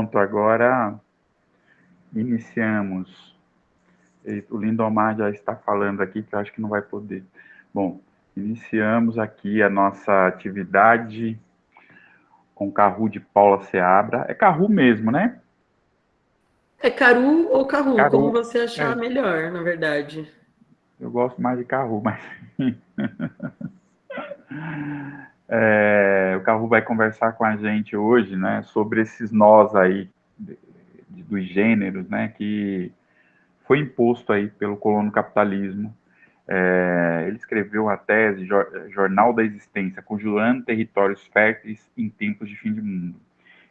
Pronto, agora iniciamos. O Lindomar já está falando aqui que eu acho que não vai poder. Bom, iniciamos aqui a nossa atividade com Carru de Paula Seabra. É Carru mesmo, né? É Caru ou Carru, Caru, como você achar é. melhor, na verdade. Eu gosto mais de Carru, mas... É, o Carru vai conversar com a gente hoje, né, sobre esses nós aí de, dos gêneros, né, que foi imposto aí pelo colono capitalismo. É, ele escreveu a tese Jornal da Existência, conjurando territórios férteis em tempos de fim de mundo.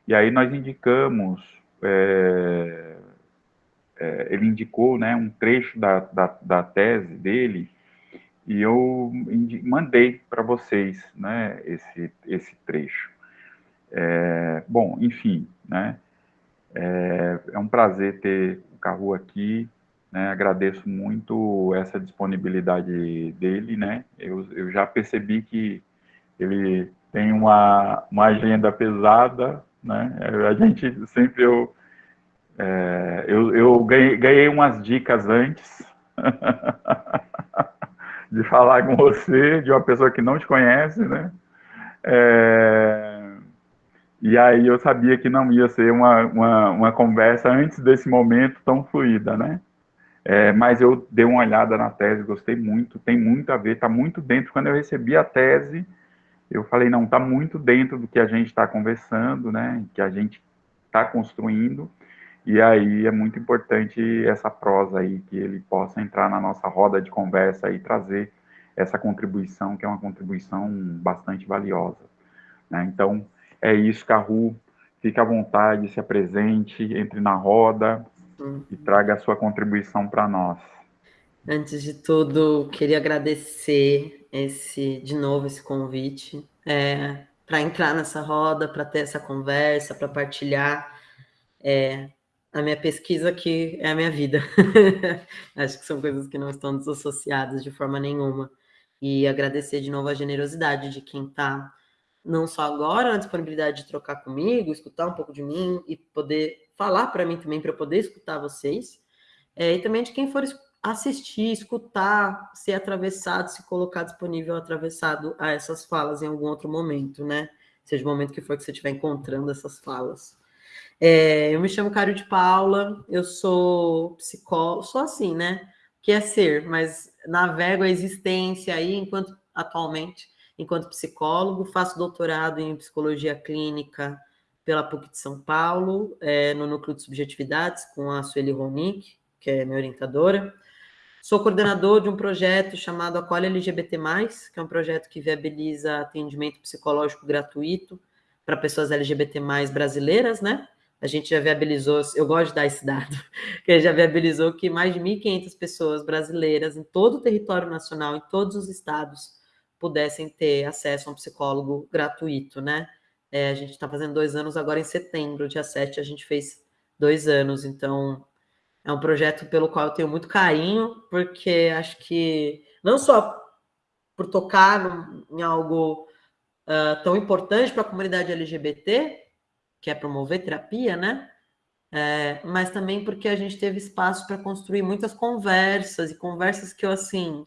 E aí nós indicamos, é, é ele indicou, né, um trecho da, da, da tese dele, e eu mandei para vocês né, esse, esse trecho. É, bom, enfim, né, é, é, um prazer ter o Carru aqui, né, agradeço muito essa disponibilidade dele, né, eu, eu já percebi que ele tem uma, uma agenda pesada, né, a gente sempre, eu, é, eu, eu ganhei, ganhei umas dicas antes, de falar com você, de uma pessoa que não te conhece, né? É... E aí eu sabia que não ia ser uma, uma, uma conversa antes desse momento tão fluida, né? É, mas eu dei uma olhada na tese, gostei muito, tem muito a ver, está muito dentro. Quando eu recebi a tese, eu falei, não, está muito dentro do que a gente está conversando, né? Que a gente está construindo. E aí é muito importante essa prosa aí, que ele possa entrar na nossa roda de conversa e trazer essa contribuição, que é uma contribuição bastante valiosa. Né? Então, é isso, Carru, fique à vontade, se apresente, entre na roda uhum. e traga a sua contribuição para nós. Antes de tudo, queria agradecer esse, de novo esse convite é, para entrar nessa roda, para ter essa conversa, para partilhar é, a minha pesquisa que é a minha vida. Acho que são coisas que não estão desassociadas de forma nenhuma. E agradecer de novo a generosidade de quem está, não só agora, na disponibilidade de trocar comigo, escutar um pouco de mim e poder falar para mim também, para eu poder escutar vocês. É, e também de quem for assistir, escutar, ser atravessado, se colocar disponível atravessado a essas falas em algum outro momento, né? Seja o momento que for que você estiver encontrando essas falas. É, eu me chamo Cário de Paula, eu sou psicóloga, sou assim, né? Que é ser, mas navego a existência aí enquanto atualmente, enquanto psicólogo, faço doutorado em psicologia clínica pela PUC de São Paulo, é, no núcleo de subjetividades, com a Sueli Ronick, que é minha orientadora. Sou coordenador de um projeto chamado Acolhe LGBT+, que é um projeto que viabiliza atendimento psicológico gratuito para pessoas LGBT+, brasileiras, né? A gente já viabilizou, eu gosto de dar esse dado, que já viabilizou que mais de 1.500 pessoas brasileiras em todo o território nacional, em todos os estados, pudessem ter acesso a um psicólogo gratuito, né? É, a gente está fazendo dois anos agora em setembro, dia 7 a gente fez dois anos, então é um projeto pelo qual eu tenho muito carinho, porque acho que não só por tocar em algo uh, tão importante para a comunidade LGBT, que é promover terapia, né? É, mas também porque a gente teve espaço para construir muitas conversas, e conversas que eu, assim,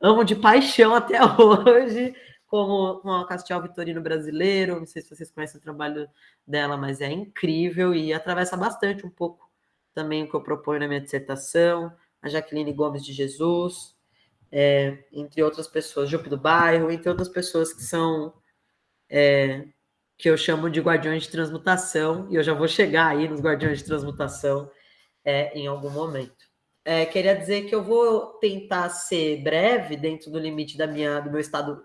amo de paixão até hoje, como com a Castiel Vitorino Brasileiro, não sei se vocês conhecem o trabalho dela, mas é incrível e atravessa bastante um pouco também o que eu proponho na minha dissertação, a Jaqueline Gomes de Jesus, é, entre outras pessoas, Jupe do Bairro, entre outras pessoas que são é, que eu chamo de guardiões de transmutação, e eu já vou chegar aí nos guardiões de transmutação é, em algum momento. É, queria dizer que eu vou tentar ser breve dentro do limite da minha, do meu estado,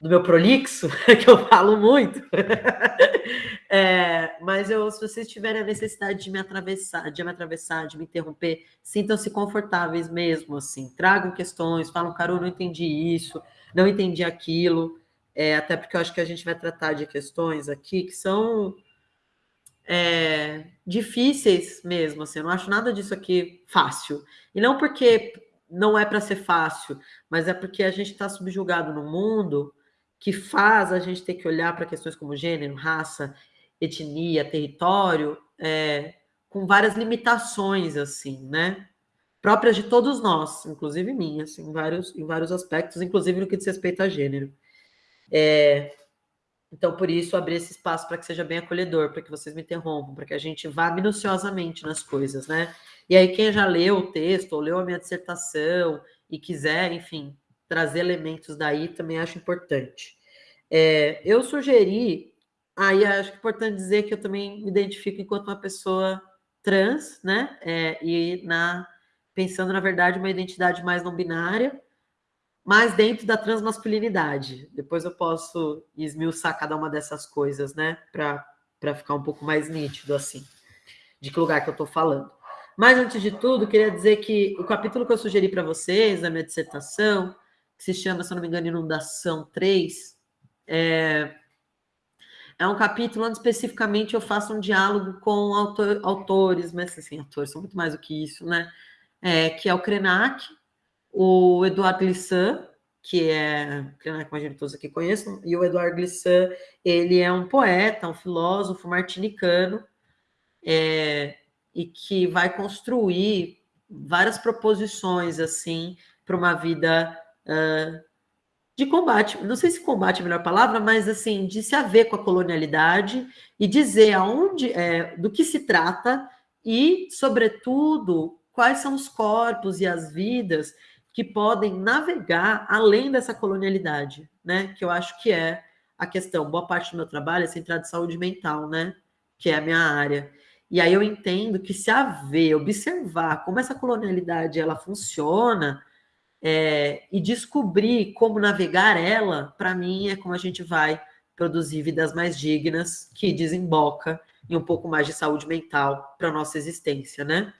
do meu prolixo, que eu falo muito. é, mas eu, se vocês tiverem a necessidade de me atravessar, de me atravessar, de me interromper, sintam-se confortáveis mesmo, assim. Tragam questões, falam, Carol, não entendi isso, não entendi aquilo é, até porque eu acho que a gente vai tratar de questões aqui que são é, difíceis mesmo, assim, eu não acho nada disso aqui fácil. E não porque não é para ser fácil, mas é porque a gente está subjugado no mundo que faz a gente ter que olhar para questões como gênero, raça etnia, território, é, com várias limitações, assim, né? Próprias de todos nós, inclusive minhas, assim, em, vários, em vários aspectos, inclusive no que diz respeito a gênero. É, então, por isso, abrir esse espaço para que seja bem acolhedor, para que vocês me interrompam, para que a gente vá minuciosamente nas coisas, né? E aí, quem já leu o texto, ou leu a minha dissertação, e quiser, enfim, trazer elementos daí, também acho importante. É, eu sugeri, aí acho importante dizer que eu também me identifico enquanto uma pessoa trans, né? É, e na pensando, na verdade, uma identidade mais não binária, mas dentro da transmasculinidade. Depois eu posso esmiuçar cada uma dessas coisas, né? Para ficar um pouco mais nítido, assim, de que lugar que eu estou falando. Mas, antes de tudo, queria dizer que o capítulo que eu sugeri para vocês, da minha dissertação, que se chama, se não me engano, Inundação 3, é, é um capítulo onde especificamente eu faço um diálogo com autor, autores, mas assim, autores são muito mais do que isso, né? É, que é o Krenak, o Eduardo Glissant, que é, Krenak, imagino que todos aqui conheçam, e o Eduardo Glissant, ele é um poeta, um filósofo martinicano, é, e que vai construir várias proposições, assim, para uma vida uh, de combate, não sei se combate é a melhor palavra, mas assim, de se haver com a colonialidade e dizer aonde, é, do que se trata e, sobretudo, quais são os corpos e as vidas que podem navegar além dessa colonialidade, né? Que eu acho que é a questão. Boa parte do meu trabalho é centrado em saúde mental, né? Que é a minha área. E aí eu entendo que se haver, observar como essa colonialidade ela funciona, é, e descobrir como navegar ela, para mim, é como a gente vai produzir vidas mais dignas, que desemboca em um pouco mais de saúde mental para nossa existência, né?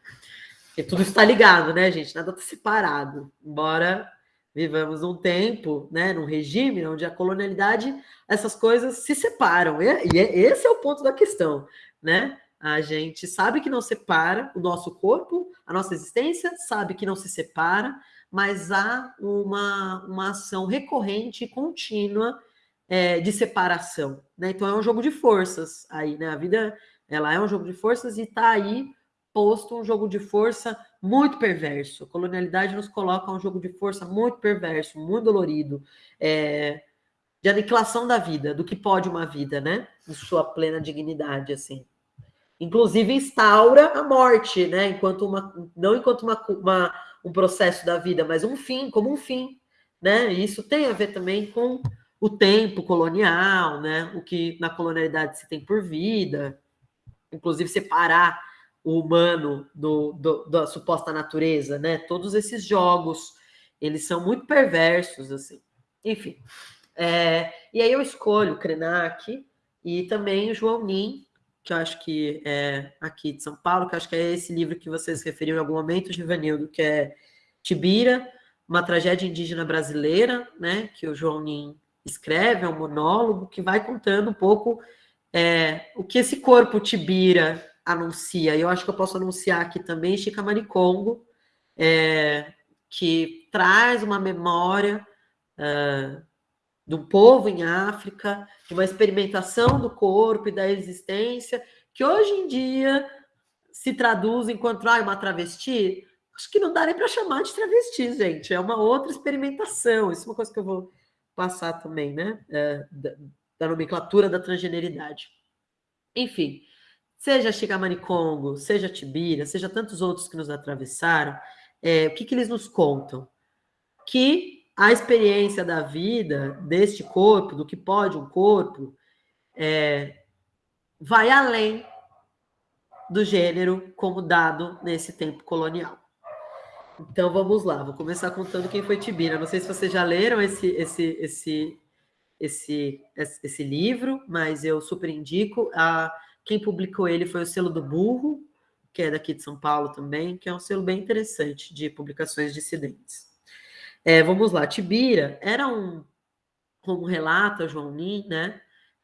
E tudo está ligado, né, gente? Nada está separado. Embora vivamos um tempo, né, num regime onde a colonialidade, essas coisas se separam. E, e é, esse é o ponto da questão, né? A gente sabe que não separa o nosso corpo, a nossa existência, sabe que não se separa, mas há uma, uma ação recorrente e contínua é, de separação. Né? Então é um jogo de forças aí, né? A vida ela é um jogo de forças e está aí posto um jogo de força muito perverso. A colonialidade nos coloca um jogo de força muito perverso, muito dolorido, é, de aniquilação da vida, do que pode uma vida, né? Em sua plena dignidade, assim. Inclusive instaura a morte, né? Enquanto uma, não enquanto uma, uma um processo da vida, mas um fim, como um fim, né? E isso tem a ver também com o tempo colonial, né? O que na colonialidade se tem por vida, inclusive separar o humano do, do, da suposta natureza, né? Todos esses jogos, eles são muito perversos, assim. Enfim. É, e aí eu escolho Krenak e também o João Nin, que eu acho que é aqui de São Paulo, que acho que é esse livro que vocês referiram em algum momento, Givanildo, que é Tibira, uma tragédia indígena brasileira, né, que o João Nin escreve, é um monólogo que vai contando um pouco é, o que esse corpo Tibira anuncia. E eu acho que eu posso anunciar aqui também Chicamaricongo, é, que traz uma memória uh, do povo em África, de uma experimentação do corpo e da existência, que hoje em dia se traduz enquanto ah, uma travesti. Acho que não dá nem para chamar de travesti, gente. É uma outra experimentação. Isso é uma coisa que eu vou passar também, né? É, da, da, nomenclatura da transgeneridade. Enfim, seja Chigamani Congo, seja Tibira, seja tantos outros que nos atravessaram, é, o que, que eles nos contam? Que a experiência da vida deste corpo, do que pode um corpo, é, vai além do gênero como dado nesse tempo colonial. Então vamos lá, vou começar contando quem foi Tibira. Não sei se vocês já leram esse, esse, esse, esse, esse livro, mas eu super indico. A, quem publicou ele foi o selo do Burro, que é daqui de São Paulo também, que é um selo bem interessante de publicações dissidentes. É, vamos lá, Tibira era um, como relata João Nin, né?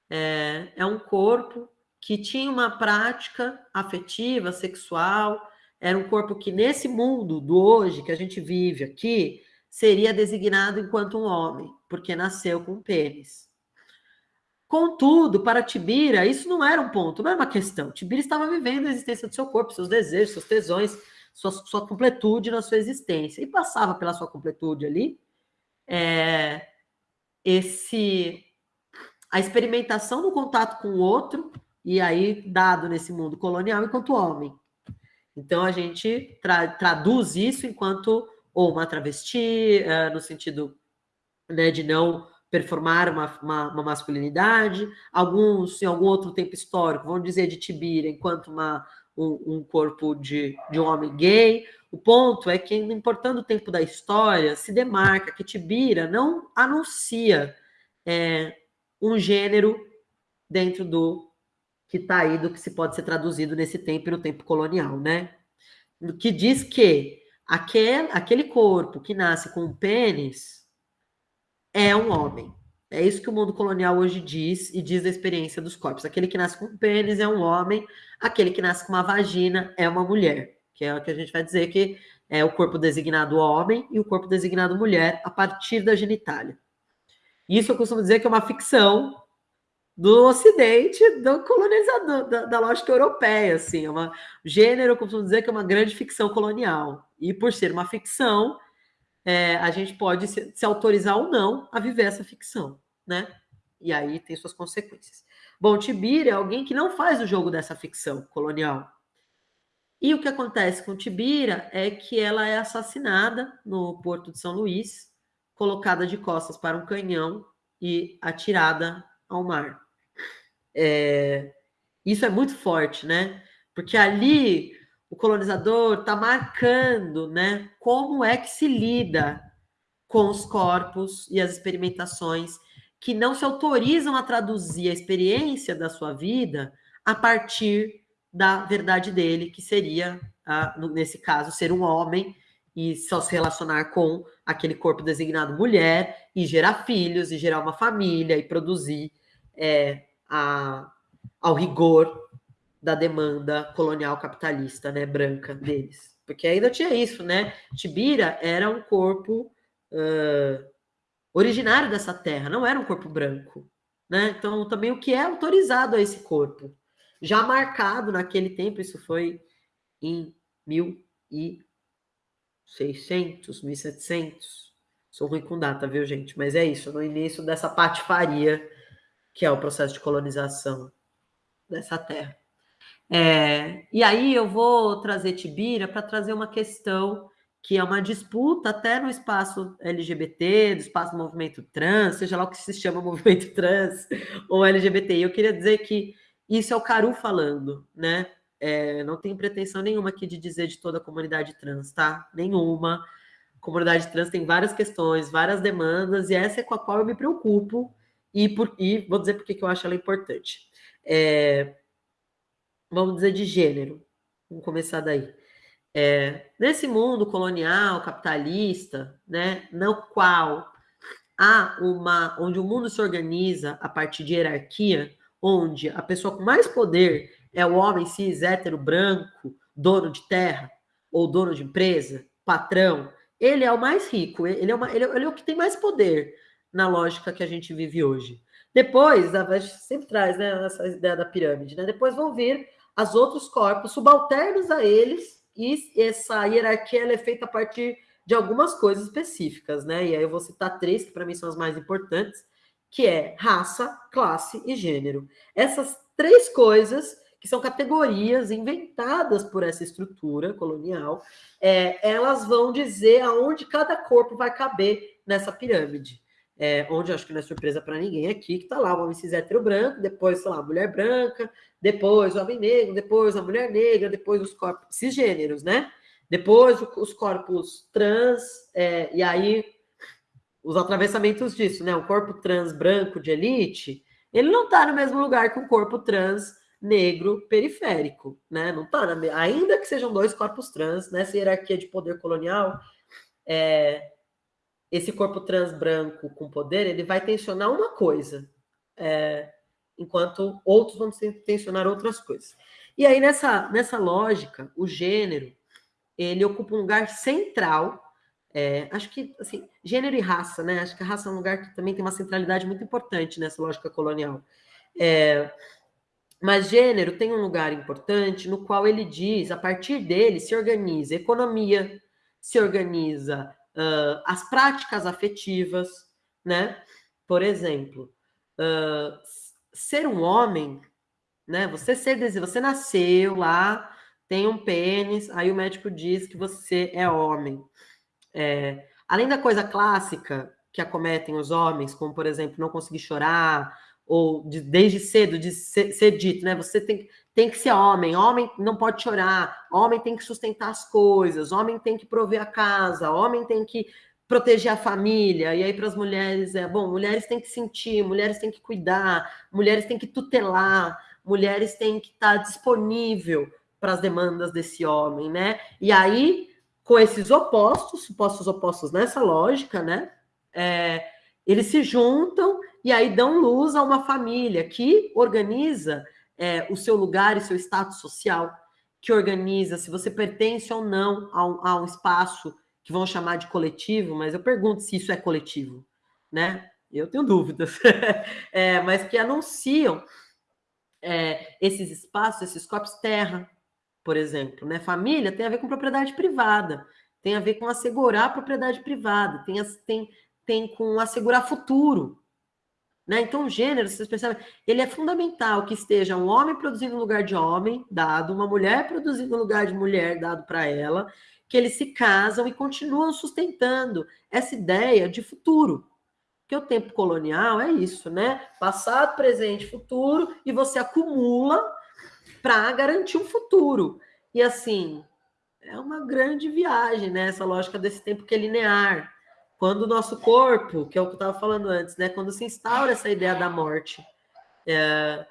É, é um corpo que tinha uma prática afetiva, sexual, era um corpo que nesse mundo do hoje que a gente vive aqui seria designado enquanto um homem, porque nasceu com pênis. Contudo, para Tibira, isso não era um ponto, não era uma questão. Tibira estava vivendo a existência do seu corpo, seus desejos, seus tesões, sua, sua completude na sua existência. E passava pela sua completude ali é, esse a experimentação do contato com o outro, e aí dado nesse mundo colonial enquanto homem. Então a gente tra traduz isso enquanto ou uma travesti, uh, no sentido né, de não performar uma, uma, uma, masculinidade, alguns em algum outro tempo histórico vão dizer de Tibira enquanto uma, um, um, corpo de, de um homem gay. O ponto é que, importando o tempo da história, se demarca que Tibira não anuncia é, um gênero dentro do que está aí, do que se pode ser traduzido nesse tempo e no tempo colonial, né? Que diz que aquele, aquele corpo que nasce com pênis é um homem. É isso que o mundo colonial hoje diz e diz da experiência dos corpos. Aquele que nasce com pênis é um homem, aquele que nasce com uma vagina é uma mulher, que é o que a gente vai dizer que é o corpo designado homem e o corpo designado mulher a partir da genitália. Isso eu costumo dizer que é uma ficção do Ocidente, do colonizador, da, da lógica europeia, assim, é uma gênero, eu costumo dizer que é uma grande ficção colonial. E por ser uma ficção, é, a gente pode se, se, autorizar ou não a viver essa ficção, né? E aí tem suas consequências. Bom, Tibira é alguém que não faz o jogo dessa ficção colonial. E o que acontece com Tibira é que ela é assassinada no porto de São Luís, colocada de costas para um canhão e atirada ao mar. É, isso é muito forte, né? Porque ali o colonizador está marcando, né, como é que se lida com os corpos e as experimentações que não se autorizam a traduzir a experiência da sua vida a partir da verdade dele, que seria, nesse caso, ser um homem e só se relacionar com aquele corpo designado mulher e gerar filhos e gerar uma família e produzir é, a, ao rigor da demanda colonial capitalista, né, branca deles. Porque ainda tinha isso, né? Tibira era um corpo uh, originário dessa terra, não era um corpo branco, né? Então, também o que é autorizado a esse corpo, já marcado naquele tempo, isso foi em 1600, 1700. Sou ruim com data, viu, gente? Mas é isso, no início dessa patifaria que é o processo de colonização dessa terra. É, e aí eu vou trazer Tibira para trazer uma questão que é uma disputa até no espaço LGBT, do espaço do movimento trans, seja lá o que se chama movimento trans ou LGBT. Eu queria dizer que isso é o Caru falando, né? É, não tenho pretensão nenhuma aqui de dizer de toda a comunidade trans, tá? Nenhuma. A comunidade trans tem várias questões, várias demandas, e essa é com a qual eu me preocupo, e, por, e vou dizer por que eu acho ela importante. É, vamos dizer, de gênero. Vamos começar daí. É, nesse mundo colonial, capitalista, né, no qual há uma, onde o mundo se organiza a partir de hierarquia, onde a pessoa com mais poder é o homem cis, hétero, branco, dono de terra, ou dono de empresa, patrão, ele é o mais rico, ele é, uma, ele, é, ele é o que tem mais poder na lógica que a gente vive hoje. Depois, a gente sempre traz né, essa ideia da pirâmide, né? Depois vão vir as outros corpos subalternos a eles, e essa hierarquia é feita a partir de algumas coisas específicas, né? E aí eu vou citar três que para mim são as mais importantes, que é raça, classe e gênero. Essas três coisas que são categorias inventadas por essa estrutura colonial, é, elas vão dizer aonde cada corpo vai caber nessa pirâmide é, onde acho que não é surpresa para ninguém aqui, que está lá o homem cis hétero branco, depois, sei lá, a mulher branca, depois o homem negro, depois a mulher negra, depois os corpos cisgêneros, né? Depois os corpos trans, é, e aí os atravessamentos disso, né? O corpo trans branco de elite, ele não está no mesmo lugar que o corpo trans negro periférico, né? Não está, ainda que sejam dois corpos trans, nessa hierarquia de poder colonial, é, esse corpo trans branco com poder, ele vai tensionar uma coisa, é, enquanto outros vão tensionar outras coisas. E aí, nessa, nessa lógica, o gênero, ele ocupa um lugar central, é, acho que, assim, gênero e raça, né? Acho que a raça é um lugar que também tem uma centralidade muito importante nessa lógica colonial. É, mas gênero tem um lugar importante no qual ele diz, a partir dele se organiza economia, se organiza uh, as práticas afetivas, né? Por exemplo, uh, ser um homem, né? Você ser você nasceu lá, tem um pênis, aí o médico diz que você é homem. É, além da coisa clássica que acometem os homens, como por exemplo não conseguir chorar, ou de, desde cedo de ser, ser, dito, né? Você tem, tem que ser homem, homem não pode chorar, homem tem que sustentar as coisas, homem tem que prover a casa, homem tem que proteger a família. E aí para as mulheres é, bom, mulheres têm que sentir, mulheres têm que cuidar, mulheres têm que tutelar, mulheres têm que estar disponível para as demandas desse homem, né? E aí com esses opostos, supostos opostos nessa lógica, né? É, eles se juntam e aí dão luz a uma família que organiza é, o seu lugar e seu status social, que organiza se você pertence ou não a um, a um espaço que vão chamar de coletivo, mas eu pergunto se isso é coletivo, né? Eu tenho dúvidas, é, mas que anunciam é, esses espaços, esses corpos terra, por exemplo, né? Família tem a ver com propriedade privada, tem a ver com assegurar propriedade privada, tem, tem, tem com assegurar futuro, né? Então, o gênero, vocês percebem, ele é fundamental que esteja um homem produzindo no lugar de homem, dado, uma mulher produzindo no lugar de mulher, dado para ela, que eles se casam e continuam sustentando essa ideia de futuro. Porque o tempo colonial é isso, né? Passado, presente, futuro, e você acumula para garantir um futuro. E assim, é uma grande viagem, né? Essa lógica desse tempo que é linear. Quando o nosso corpo, que é o que eu estava falando antes, né? Quando se instaura essa ideia da morte, é,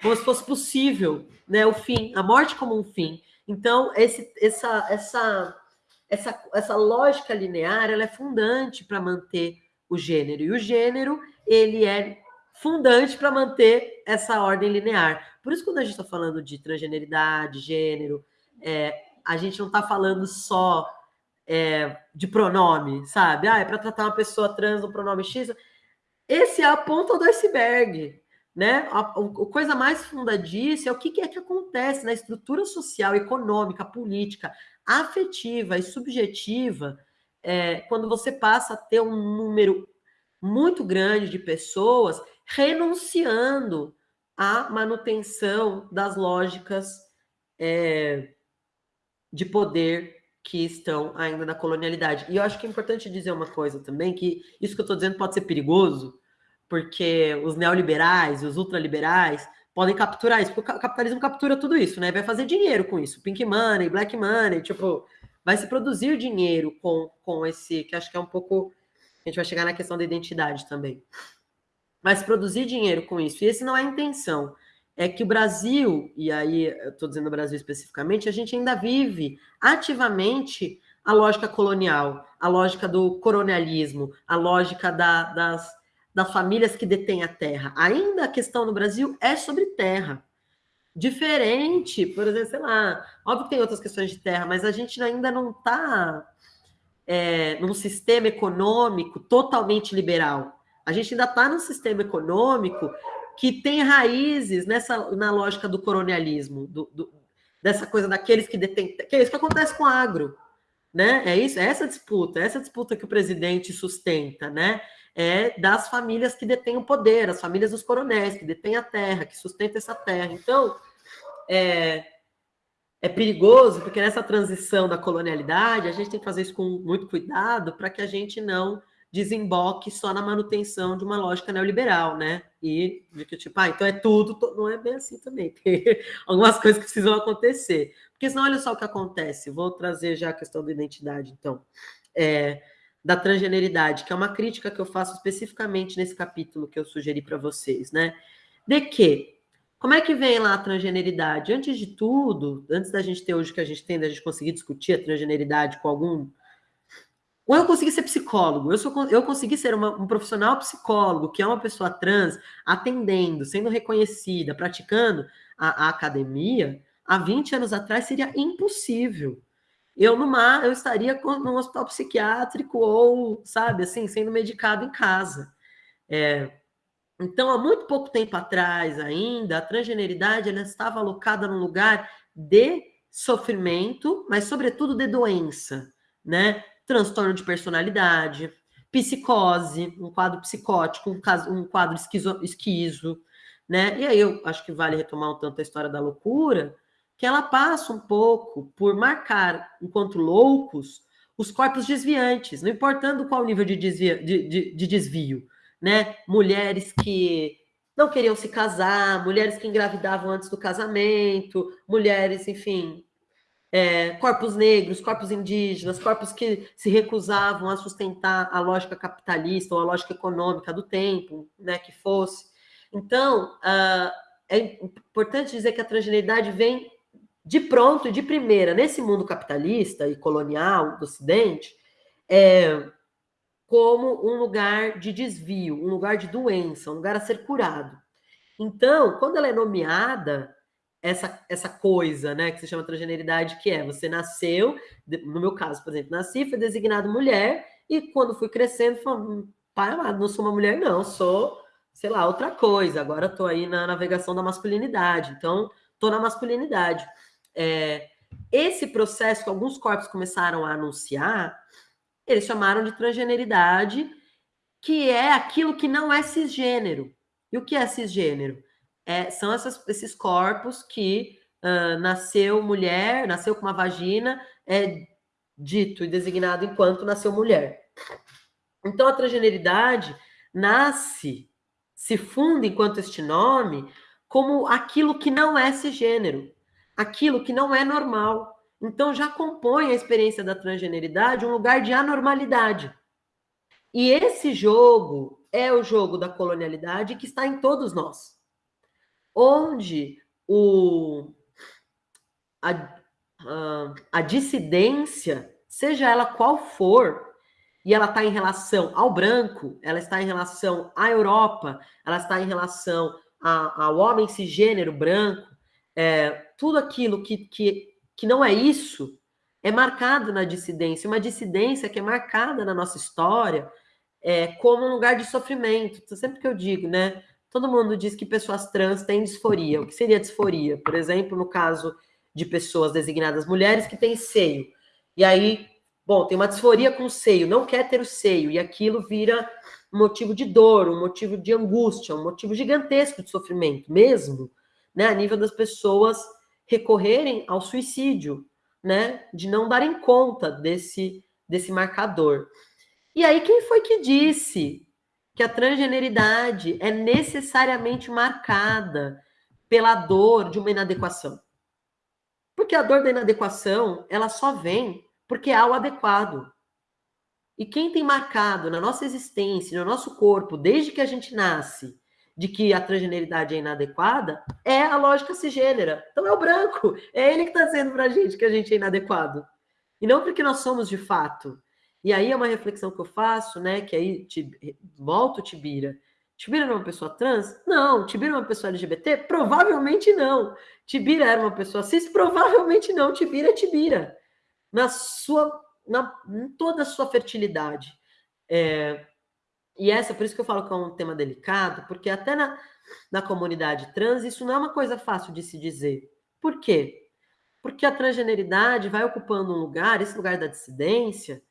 como se fosse possível, né? O fim, a morte como um fim. Então, esse, essa, essa, essa, essa lógica linear, ela é fundante para manter o gênero. E o gênero, ele é fundante para manter essa ordem linear. Por isso, quando a gente está falando de transgeneridade, gênero, é, a gente não está falando só é, de pronome, sabe? Ah, é para tratar uma pessoa trans no pronome X. Esse é a ponta do iceberg, né? A, a, a coisa mais funda disso é o que, que é que acontece na estrutura social, econômica, política, afetiva e subjetiva é, quando você passa a ter um número muito grande de pessoas renunciando à manutenção das lógicas é, de poder que estão ainda na colonialidade. E eu acho que é importante dizer uma coisa também, que isso que eu estou dizendo pode ser perigoso, porque os neoliberais, os ultraliberais, podem capturar isso, porque o capitalismo captura tudo isso, né? Vai fazer dinheiro com isso, pink money, black money, tipo, vai se produzir dinheiro com, com esse, que acho que é um pouco, a gente vai chegar na questão da identidade também. Vai se produzir dinheiro com isso, e esse não é a intenção é que o Brasil, e aí eu estou dizendo o Brasil especificamente, a gente ainda vive ativamente a lógica colonial, a lógica do colonialismo, a lógica da, das, das famílias que detêm a terra. Ainda a questão no Brasil é sobre terra. Diferente, por exemplo, sei lá, óbvio que tem outras questões de terra, mas a gente ainda não está é, num sistema econômico totalmente liberal. A gente ainda está num sistema econômico que tem raízes nessa na lógica do colonialismo, do, do, dessa coisa daqueles que detêm. Que é isso que acontece com o agro. Né? É isso, é essa disputa, é essa disputa que o presidente sustenta, né? É das famílias que detêm o poder, as famílias dos coronéis, que detêm a terra, que sustentam essa terra. Então, é, é perigoso, porque nessa transição da colonialidade, a gente tem que fazer isso com muito cuidado para que a gente não desemboque só na manutenção de uma lógica neoliberal, né? E de que, tipo, ah, então é tudo, não é bem assim também. Tem algumas coisas que precisam acontecer. Porque senão, olha só o que acontece. Vou trazer já a questão da identidade, então. É, da transgeneridade, que é uma crítica que eu faço especificamente nesse capítulo que eu sugeri para vocês, né? De que como é que vem lá a transgeneridade? Antes de tudo, antes da gente ter hoje o que a gente tem, da gente conseguir discutir a transgeneridade com algum ou eu consegui ser psicólogo, eu, sou, eu consegui ser uma, um profissional psicólogo, que é uma pessoa trans, atendendo, sendo reconhecida, praticando a, a academia, há 20 anos atrás seria impossível. Eu, numa, eu estaria num hospital psiquiátrico ou, sabe, assim, sendo medicado em casa. É, Então, há muito pouco tempo atrás ainda, a transgeneridade ela estava alocada num lugar de sofrimento, mas sobretudo de doença, né? Transtorno de personalidade, psicose, um quadro psicótico, um, caso, um quadro esquizo, esquizo, né? E aí eu acho que vale retomar um tanto a história da loucura, que ela passa um pouco por marcar, enquanto loucos, os corpos desviantes, não importando qual nível de, desvia, de, de, de desvio, né? Mulheres que não queriam se casar, mulheres que engravidavam antes do casamento, mulheres, enfim, é, corpos negros, corpos indígenas, corpos que se recusavam a sustentar a lógica capitalista ou a lógica econômica do tempo, né, que fosse. Então, uh, é importante dizer que a transgeneridade vem de pronto e de primeira, nesse mundo capitalista e colonial do Ocidente, é, como um lugar de desvio, um lugar de doença, um lugar a ser curado. Então, quando ela é nomeada, essa, essa coisa, né, que se chama transgeneridade, que é você nasceu, no meu caso, por exemplo, nasci, fui designado mulher, e quando fui crescendo, falei, hum, pai amado, não sou uma mulher, não, sou, sei lá, outra coisa, agora estou aí na navegação da masculinidade, então estou na masculinidade. É, esse processo que alguns corpos começaram a anunciar, eles chamaram de transgeneridade, que é aquilo que não é cisgênero. E o que é cisgênero? É, são essas, esses corpos que uh, nasceu mulher, nasceu com uma vagina, é dito e designado enquanto nasceu mulher. Então, a transgeneridade nasce, se funda enquanto este nome, como aquilo que não é cisgênero, aquilo que não é normal, então já compõe a experiência da transgeneridade um lugar de anormalidade. E esse jogo é o jogo da colonialidade que está em todos nós. Onde o, a, a, a dissidência, seja ela qual for, e ela está em relação ao branco, ela está em relação à Europa, ela está em relação a, ao homem cisgênero branco, é, tudo aquilo que, que que não é isso, é marcado na dissidência. Uma dissidência que é marcada na nossa história é, como um lugar de sofrimento. Então, sempre que eu digo, né? Todo mundo diz que pessoas trans têm disforia. O que seria disforia? Por exemplo, no caso de pessoas designadas mulheres que têm seio. E aí, bom, tem uma disforia com o seio, não quer ter o seio, e aquilo vira um motivo de dor, um motivo de angústia, um motivo gigantesco de sofrimento, mesmo, né? A nível das pessoas recorrerem ao suicídio, né? De não darem conta desse, desse marcador. E aí, quem foi que disse que a transgeneridade é necessariamente marcada pela dor de uma inadequação? Porque a dor da inadequação, ela só vem porque há o adequado. E quem tem marcado na nossa existência, no nosso corpo, desde que a gente nasce, de que a transgeneridade é inadequada é a lógica cisgênera. Então é o branco, é ele que está dizendo para a gente que a gente é inadequado. E não porque nós somos de fato. E aí é uma reflexão que eu faço, né? Que aí volto Tibira. Tibira era uma pessoa trans? Não. Tibira era uma pessoa LGBT? Provavelmente não. Tibira era uma pessoa cis? Provavelmente não. Tibira é Tibira. Na sua, na, em toda a sua fertilidade. É, e essa, por isso que eu falo que é um tema delicado, porque até na, na comunidade trans isso não é uma coisa fácil de se dizer. Por quê? Porque a transgeneridade vai ocupando um lugar, esse lugar da dissidência,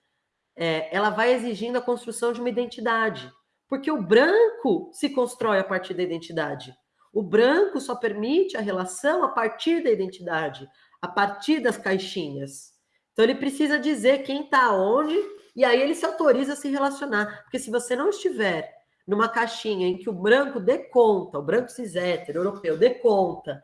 é, ela vai exigindo a construção de uma identidade. Porque o branco se constrói a partir da identidade. O branco só permite a relação a partir da identidade, a partir das caixinhas. Então ele precisa dizer quem está onde e aí ele se autoriza a se relacionar. Porque se você não estiver numa caixinha em que o branco dê conta, o branco cis hétero, europeu, dê conta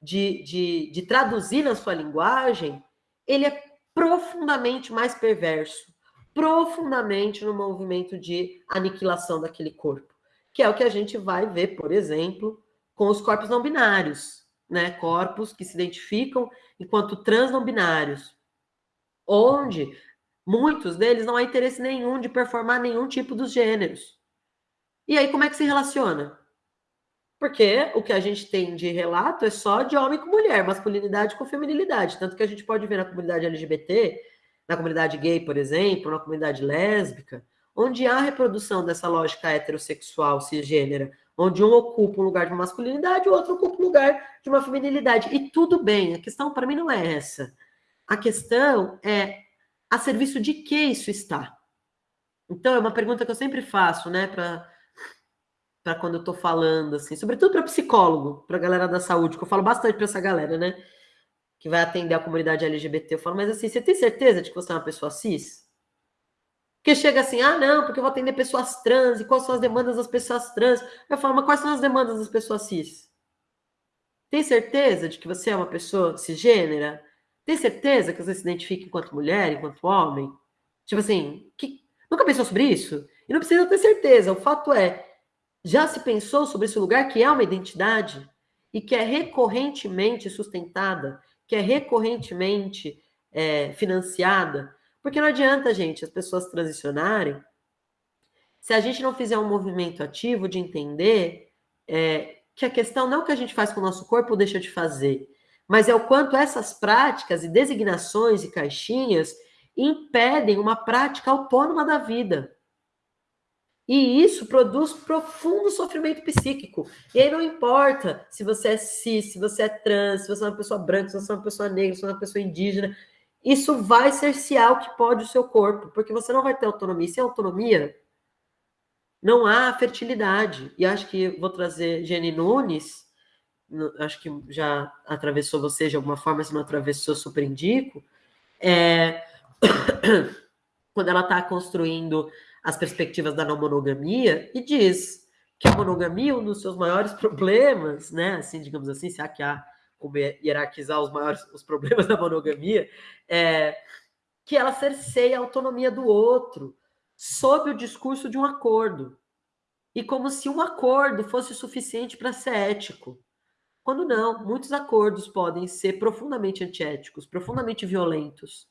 de, de, de traduzir na sua linguagem, ele é profundamente mais perverso, profundamente no movimento de aniquilação daquele corpo, que é o que a gente vai ver, por exemplo, com os corpos não binários, né? Corpos que se identificam enquanto trans não binários, onde Muitos deles não há interesse nenhum de performar nenhum tipo dos gêneros. E aí, como é que se relaciona? Porque o que a gente tem de relato é só de homem com mulher, masculinidade com feminilidade. Tanto que a gente pode ver na comunidade LGBT, na comunidade gay, por exemplo, na comunidade lésbica, onde há reprodução dessa lógica heterossexual cisgênera, onde um ocupa um lugar de uma masculinidade, o outro ocupa um lugar de uma feminilidade. E tudo bem, a questão para mim não é essa. A questão é a serviço de que isso está. Então, é uma pergunta que eu sempre faço, né, para quando eu estou falando, assim, sobretudo para psicólogo, para a galera da saúde, que eu falo bastante para essa galera, né, que vai atender a comunidade LGBT. Eu falo, mas assim, você tem certeza de que você é uma pessoa cis? Porque chega assim, ah, não, porque eu vou atender pessoas trans, e quais são as demandas das pessoas trans? Eu falo, mas quais são as demandas das pessoas cis? Tem certeza de que você é uma pessoa cisgênera? Tem certeza que você se identifica enquanto mulher, enquanto homem? Tipo assim, que... nunca pensou sobre isso? E não precisa ter certeza, o fato é, já se pensou sobre esse lugar que é uma identidade e que é recorrentemente sustentada, que é recorrentemente é, financiada porque não adianta, gente, as pessoas transicionarem se a gente não fizer um movimento ativo de entender é, que a questão não é o que a gente faz com o nosso corpo ou deixa de fazer, mas é o quanto essas práticas e designações e caixinhas impedem uma prática autônoma da vida. E isso produz profundo sofrimento psíquico. E aí não importa se você é cis, se você é trans, se você é uma pessoa branca, se você é uma pessoa negra, se você é uma pessoa indígena isso vai cercear o que pode o seu corpo, porque você não vai ter autonomia. Sem autonomia, não há fertilidade. E acho que vou trazer Jenny Nunes, acho que já atravessou você de alguma forma, se não atravessou, super indico. É... quando ela está construindo as perspectivas da não monogamia, e diz que a monogamia, um dos seus maiores problemas, né? Assim, digamos assim, se há que há como hierarquizar os maiores os problemas da monogamia, é, que ela cerceia a autonomia do outro sob o discurso de um acordo. E como se um acordo fosse suficiente para ser ético. Quando não, muitos acordos podem ser profundamente antiéticos, profundamente violentos.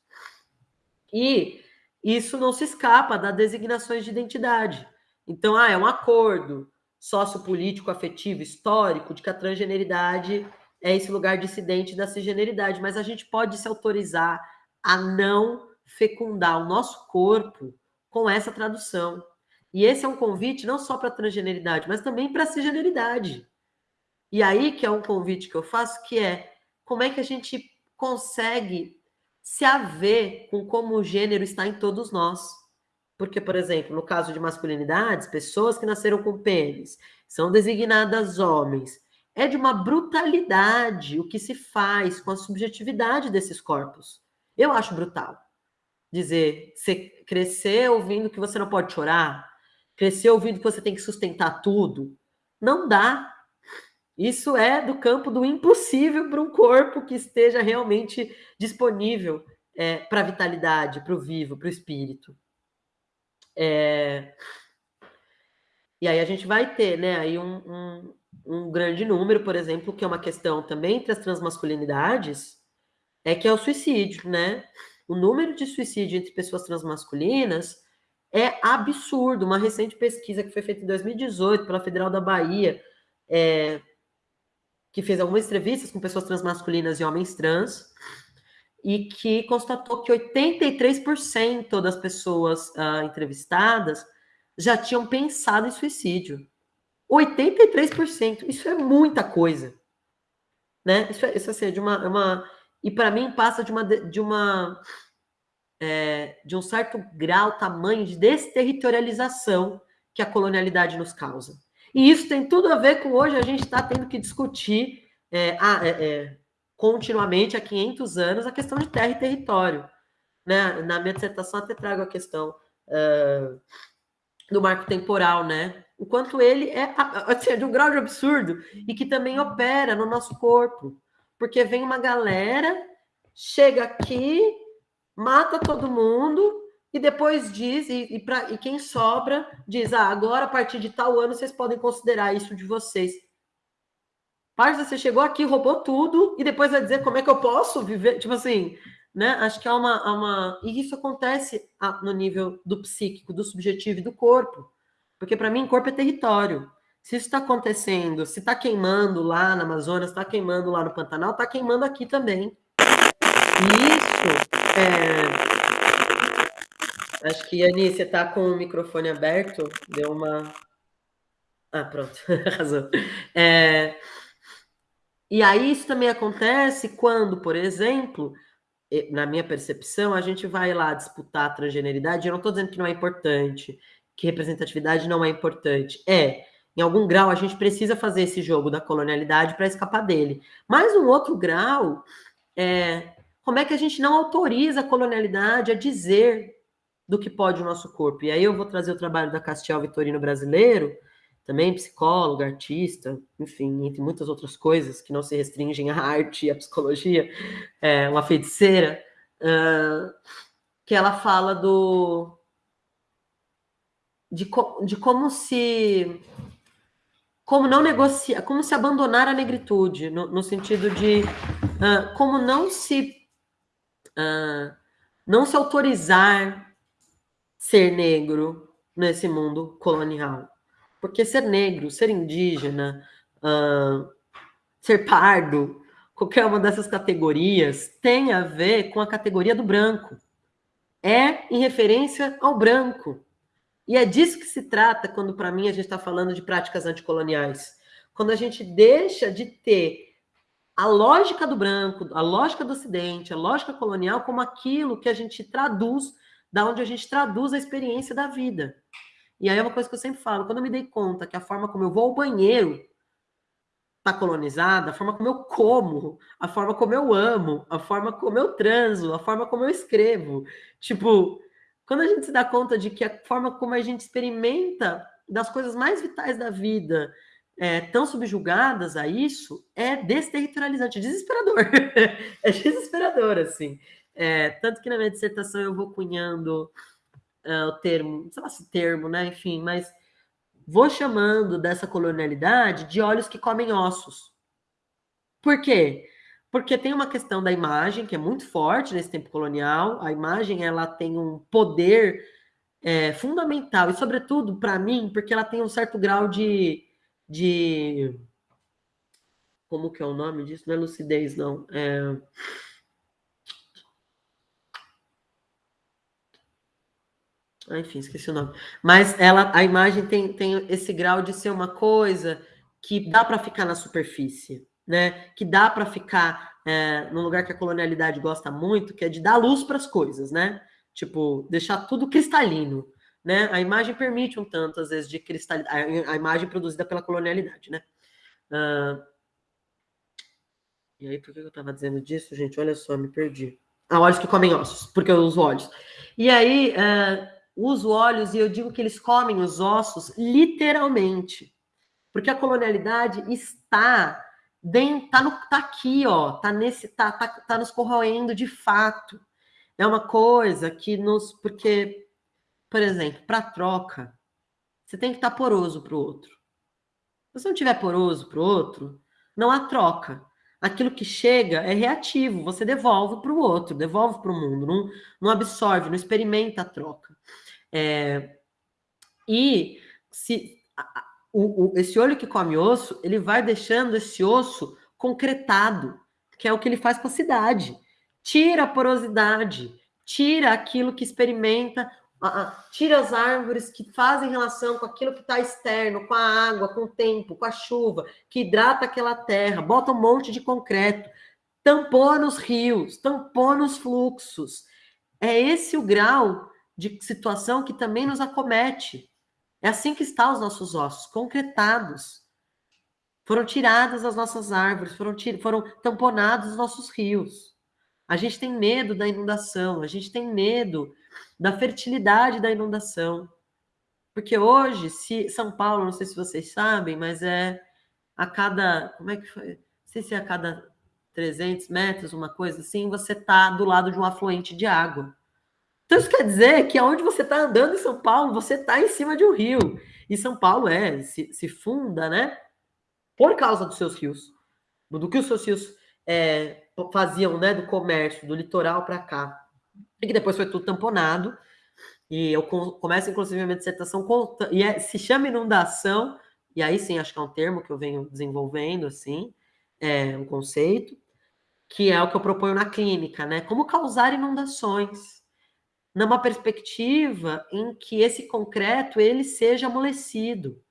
E isso não se escapa das designações de identidade. Então, ah, é um acordo sociopolítico, afetivo, histórico de que a transgeneridade é esse lugar dissidente da cisgeneridade, mas a gente pode se autorizar a não fecundar o nosso corpo com essa tradução. E esse é um convite não só para a transgeneridade, mas também para a cisgeneridade. E aí que é um convite que eu faço, que é como é que a gente consegue se haver com como o gênero está em todos nós. Porque, por exemplo, no caso de masculinidades, pessoas que nasceram com pênis são designadas homens, é de uma brutalidade o que se faz com a subjetividade desses corpos. Eu acho brutal. Dizer, você crescer ouvindo que você não pode chorar, crescer ouvindo que você tem que sustentar tudo, não dá. Isso é do campo do impossível para um corpo que esteja realmente disponível é, para a vitalidade, para o vivo, para o espírito. É... E aí a gente vai ter, né, aí um, um, um grande número, por exemplo, que é uma questão também entre as transmasculinidades, é que é o suicídio, né? O número de suicídio entre pessoas transmasculinas é absurdo. Uma recente pesquisa que foi feita em 2018 pela Federal da Bahia, é, que fez algumas entrevistas com pessoas transmasculinas e homens trans, e que constatou que 83% das pessoas uh, entrevistadas já tinham pensado em suicídio. 83%. Isso é muita coisa. Né? Isso, é, isso assim, é de uma, é uma e para mim passa de uma de uma é, de um certo grau, tamanho de desterritorialização que a colonialidade nos causa. E isso tem tudo a ver com hoje a gente está tendo que discutir é, a, é, é, continuamente há 500 anos a questão de terra e território. Né? Na minha dissertação até trago a questão uh, do marco temporal, né? o quanto ele é assim, de um grau de absurdo e que também opera no nosso corpo. Porque vem uma galera, chega aqui, mata todo mundo e depois diz, e, e, pra, e quem sobra diz: ah, agora a partir de tal ano vocês podem considerar isso de vocês. Parça, você chegou aqui, roubou tudo e depois vai dizer como é que eu posso viver. Tipo assim, né? Acho que há uma. Uma... E isso acontece no nível do psíquico, do subjetivo e do corpo. Porque para mim, corpo é território. Se isso está acontecendo, se está queimando lá na Amazonas, está queimando lá no Pantanal, está queimando aqui também. E isso é... Acho que, Ani, você está com o microfone aberto, deu uma. Ah, pronto, razão. É... E aí isso também acontece quando, por exemplo, na minha percepção, a gente vai lá disputar a transgeneridade. Eu não estou dizendo que não é importante, que representatividade não é importante. É, em algum grau, a gente precisa fazer esse jogo da colonialidade para escapar dele. Mas um outro grau é como é que a gente não autoriza a colonialidade a dizer do que pode o nosso corpo. E aí eu vou trazer o trabalho da Castiel Vitorino brasileiro, também psicóloga, artista, enfim, entre muitas outras coisas que não se restringem à arte e à psicologia, é, uma feiticeira, uh, que ela fala do de, co, de como se como não negociar, como se abandonar a negritude, no, no sentido de uh, como não se uh, não se autorizar ser negro nesse mundo colonial. Porque ser negro, ser indígena, uh, ser pardo, qualquer uma dessas categorias tem a ver com a categoria do branco. É em referência ao branco. E é disso que se trata quando, para mim, a gente está falando de práticas anticoloniais. Quando a gente deixa de ter a lógica do branco, a lógica do Ocidente, a lógica colonial como aquilo que a gente traduz, da onde a gente traduz a experiência da vida. E aí é uma coisa que eu sempre falo, quando eu me dei conta que a forma como eu vou ao banheiro está colonizada, a forma como eu como, a forma como eu amo, a forma como eu transo, a forma como eu escrevo. Tipo, quando a gente se dá conta de que a forma como a gente experimenta das coisas mais vitais da vida é, tão subjugadas a isso, é desterritorializante, desesperador. é desesperador, assim. É, tanto que na minha dissertação eu vou cunhando uh, o termo, sei lá se termo, né? Enfim, mas vou chamando dessa colonialidade de olhos que comem ossos. Por quê? Porque tem uma questão da imagem que é muito forte nesse tempo colonial. A imagem ela tem um poder é, fundamental e, sobretudo, para mim, porque ela tem um certo grau de, de como que é o nome disso? Não é lucidez, não. É, enfim, esqueci o nome. Mas ela, a imagem tem, tem esse grau de ser uma coisa que dá para ficar na superfície, né? Que dá para ficar é, num lugar que a colonialidade gosta muito, que é de dar luz para as coisas, né? Tipo, deixar tudo cristalino, né? A imagem permite um tanto, às vezes, de cristalidade, a imagem produzida pela colonialidade, né? Uh... E aí, por que eu estava dizendo disso, gente? Olha só, me perdi. Ah, olhos que comem ossos, porque eu uso olhos. E aí, uh uso olhos e eu digo que eles comem os ossos literalmente. Porque a colonialidade está dentro, tá, no, tá aqui, ó, tá nesse, tá, tá, tá nos corroendo de fato. É uma coisa que nos, porque, por exemplo, para troca, você tem que estar tá poroso para o outro. Se você não tiver poroso para o outro, não há troca. Aquilo que chega é reativo, você devolve para o outro, devolve para o mundo, não, não absorve, não experimenta a troca. É, e se o, o, esse olho que come osso, ele vai deixando esse osso concretado, que é o que ele faz com a cidade. Tira a porosidade, tira aquilo que experimenta, tira as árvores que fazem relação com aquilo que está externo, com a água, com o tempo, com a chuva, que hidrata aquela terra, bota um monte de concreto, tampou nos rios, tampou nos fluxos. É esse o grau de situação que também nos acomete. É assim que estão os nossos ossos, concretados. Foram tiradas as nossas árvores, foram, foram tamponados os nossos rios. A gente tem medo da inundação, a gente tem medo da fertilidade da inundação. Porque hoje, se São Paulo, não sei se vocês sabem, mas é a cada. Como é que foi? Não sei se é a cada 300 metros, uma coisa assim, você está do lado de um afluente de água. Então isso quer dizer que aonde você está andando em São Paulo, você está em cima de um rio. E São Paulo é, se, se, funda, né? Por causa dos seus rios. Do que os seus rios é, faziam, né? Do comércio, do litoral para cá. E que depois foi tudo tamponado. E eu começo, inclusive, a minha dissertação, e é, se chama inundação, e aí sim, acho que é um termo que eu venho desenvolvendo, assim, é um conceito, que é o que eu proponho na clínica, né? Como causar inundações numa perspectiva em que esse concreto ele seja amolecido.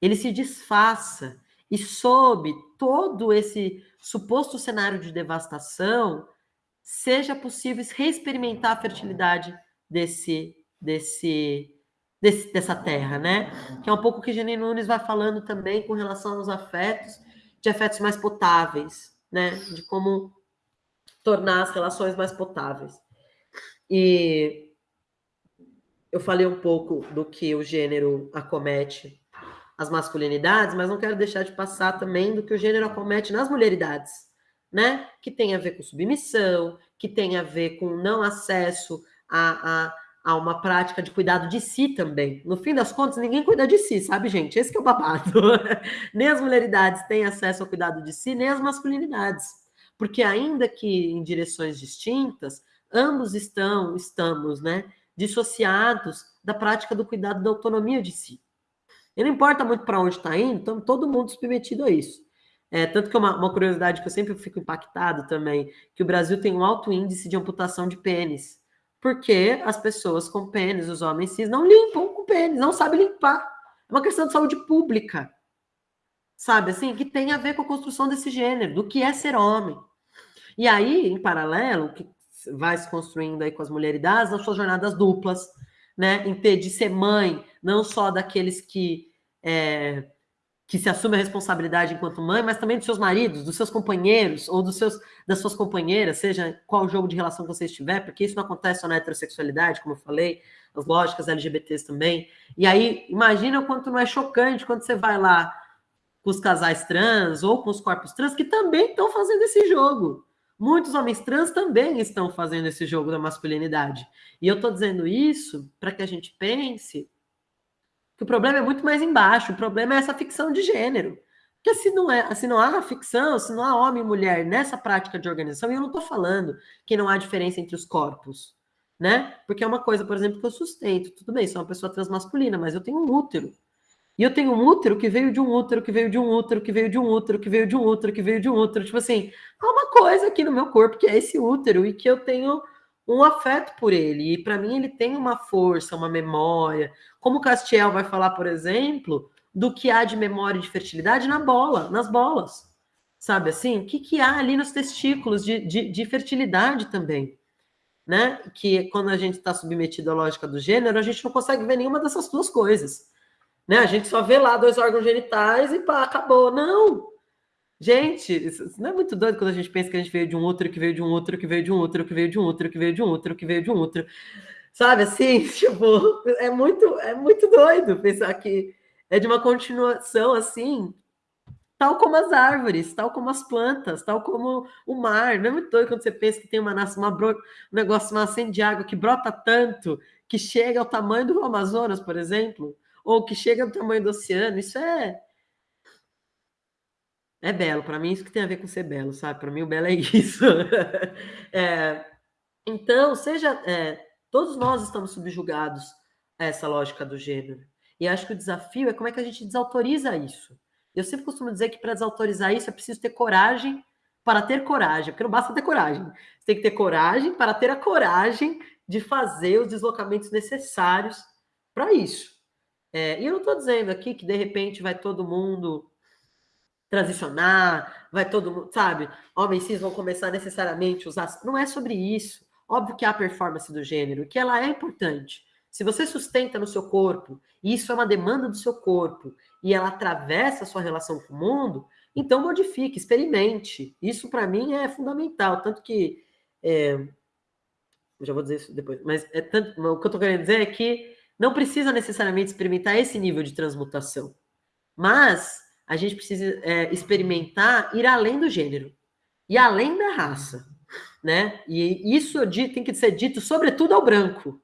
ele se desfaça e sob todo esse suposto cenário de devastação, seja possível reexperimentar a fertilidade desse, desse, desse, dessa terra, né? Que é um pouco o que Jenny Nunes vai falando também com relação aos afetos, de afetos mais potáveis, né? De como tornar as relações mais potáveis. E eu falei um pouco do que o gênero acomete as masculinidades, mas não quero deixar de passar também do que o gênero acomete nas mulheridades, né? Que tem a ver com submissão, que tem a ver com não acesso a, a, a uma prática de cuidado de si também. No fim das contas, ninguém cuida de si, sabe, gente? Esse é o babado. nem as mulheridades têm acesso ao cuidado de si, nem as masculinidades. Porque ainda que em direções distintas, ambos estão, estamos, né, dissociados da prática do cuidado da autonomia de si. E não importa muito para onde está indo, então todo mundo submetido a isso. É, tanto que uma, uma, curiosidade que eu sempre fico impactado também, que o Brasil tem um alto índice de amputação de pênis. Porque as pessoas com pênis, os homens cis, não limpam com pênis, não sabem limpar. É uma questão de saúde pública. Sabe, assim, que tem a ver com a construção desse gênero, do que é ser homem. E aí, em paralelo, que vai se construindo aí com as mulheridades, nas suas jornadas duplas, né? Em ter de ser mãe, não só daqueles que é, que se assume a responsabilidade enquanto mãe, mas também dos seus maridos, dos seus companheiros ou dos seus das suas companheiras, seja qual jogo de relação que você estiver, porque isso não acontece só na heterossexualidade, como eu falei, as lógicas LGBTs também. E aí, imagina o quanto não é chocante quando você vai lá com os casais trans ou com os corpos trans que também estão fazendo esse jogo. Muitos homens trans também estão fazendo esse jogo da masculinidade. E eu estou dizendo isso para que a gente pense que o problema é muito mais embaixo. O problema é essa ficção de gênero. Porque se não, é, se não há ficção, se não há homem e mulher nessa prática de organização, e eu não estou falando que não há diferença entre os corpos, né? Porque é uma coisa, por exemplo, que eu sustento. Tudo bem, sou uma pessoa transmasculina, mas eu tenho um útero. E eu tenho um útero que veio de um útero, que veio de um útero, que veio de um útero, que veio de um útero, que veio de um útero. Tipo assim, há uma coisa aqui no meu corpo que é esse útero e que eu tenho um afeto por ele. E para mim ele tem uma força, uma memória. Como Castiel vai falar, por exemplo, do que há de memória de fertilidade na bola, nas bolas. Sabe assim? O que, que há ali nos testículos de, de, de fertilidade também? Né? Que quando a gente está submetido à lógica do gênero, a gente não consegue ver nenhuma dessas duas coisas. Né? A gente só vê lá dois órgãos genitais e pá, acabou. Não! Gente, isso não é muito doido quando a gente pensa que a gente veio de um outro, que veio de um outro, que veio de um outro, que veio de um outro, que veio de um outro, que veio de um outro. Sabe assim? Tipo, é muito, é muito doido pensar que é de uma continuação assim, tal como as árvores, tal como as plantas, tal como o mar. Não é muito doido quando você pensa que tem uma, uma um negócio, uma nascente de água que brota tanto que chega ao tamanho do Amazonas, por exemplo ou que chega do tamanho do oceano, isso é é belo. Para mim, isso que tem a ver com ser belo, sabe? Para mim, o belo é isso. é, então, seja. É, todos nós estamos subjugados a essa lógica do gênero. E acho que o desafio é como é que a gente desautoriza isso. Eu sempre costumo dizer que para desautorizar isso é preciso ter coragem para ter coragem, porque não basta ter coragem. Você tem que ter coragem para ter a coragem de fazer os deslocamentos necessários para isso. É, e eu não estou dizendo aqui que de repente vai todo mundo transicionar, vai todo mundo, sabe? Homens cis vão começar necessariamente a usar. Não é sobre isso. Óbvio que há a performance do gênero, que ela é importante. Se você sustenta no seu corpo, e isso é uma demanda do seu corpo, e ela atravessa a sua relação com o mundo, então modifique, experimente. Isso para mim é fundamental. Tanto que. É, já vou dizer isso depois, mas é tanto, o que eu estou querendo dizer é que não precisa necessariamente experimentar esse nível de transmutação, mas a gente precisa é, experimentar ir além do gênero e além da raça, né? E isso tem que ser dito sobretudo ao branco,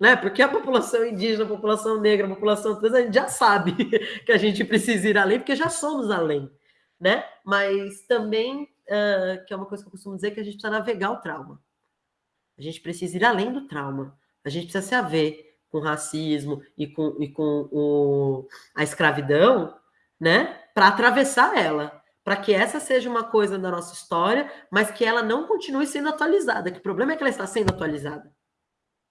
né? Porque a população indígena, a população negra, a população trans, a gente já sabe que a gente precisa ir além, porque já somos além, né? Mas também, uh, que é uma coisa que eu costumo dizer, que a gente precisa navegar o trauma. A gente precisa ir além do trauma. A gente precisa se haver com racismo e com, e com o, a escravidão, né? Para atravessar ela, para que essa seja uma coisa da nossa história, mas que ela não continue sendo atualizada. Que o problema é que ela está sendo atualizada.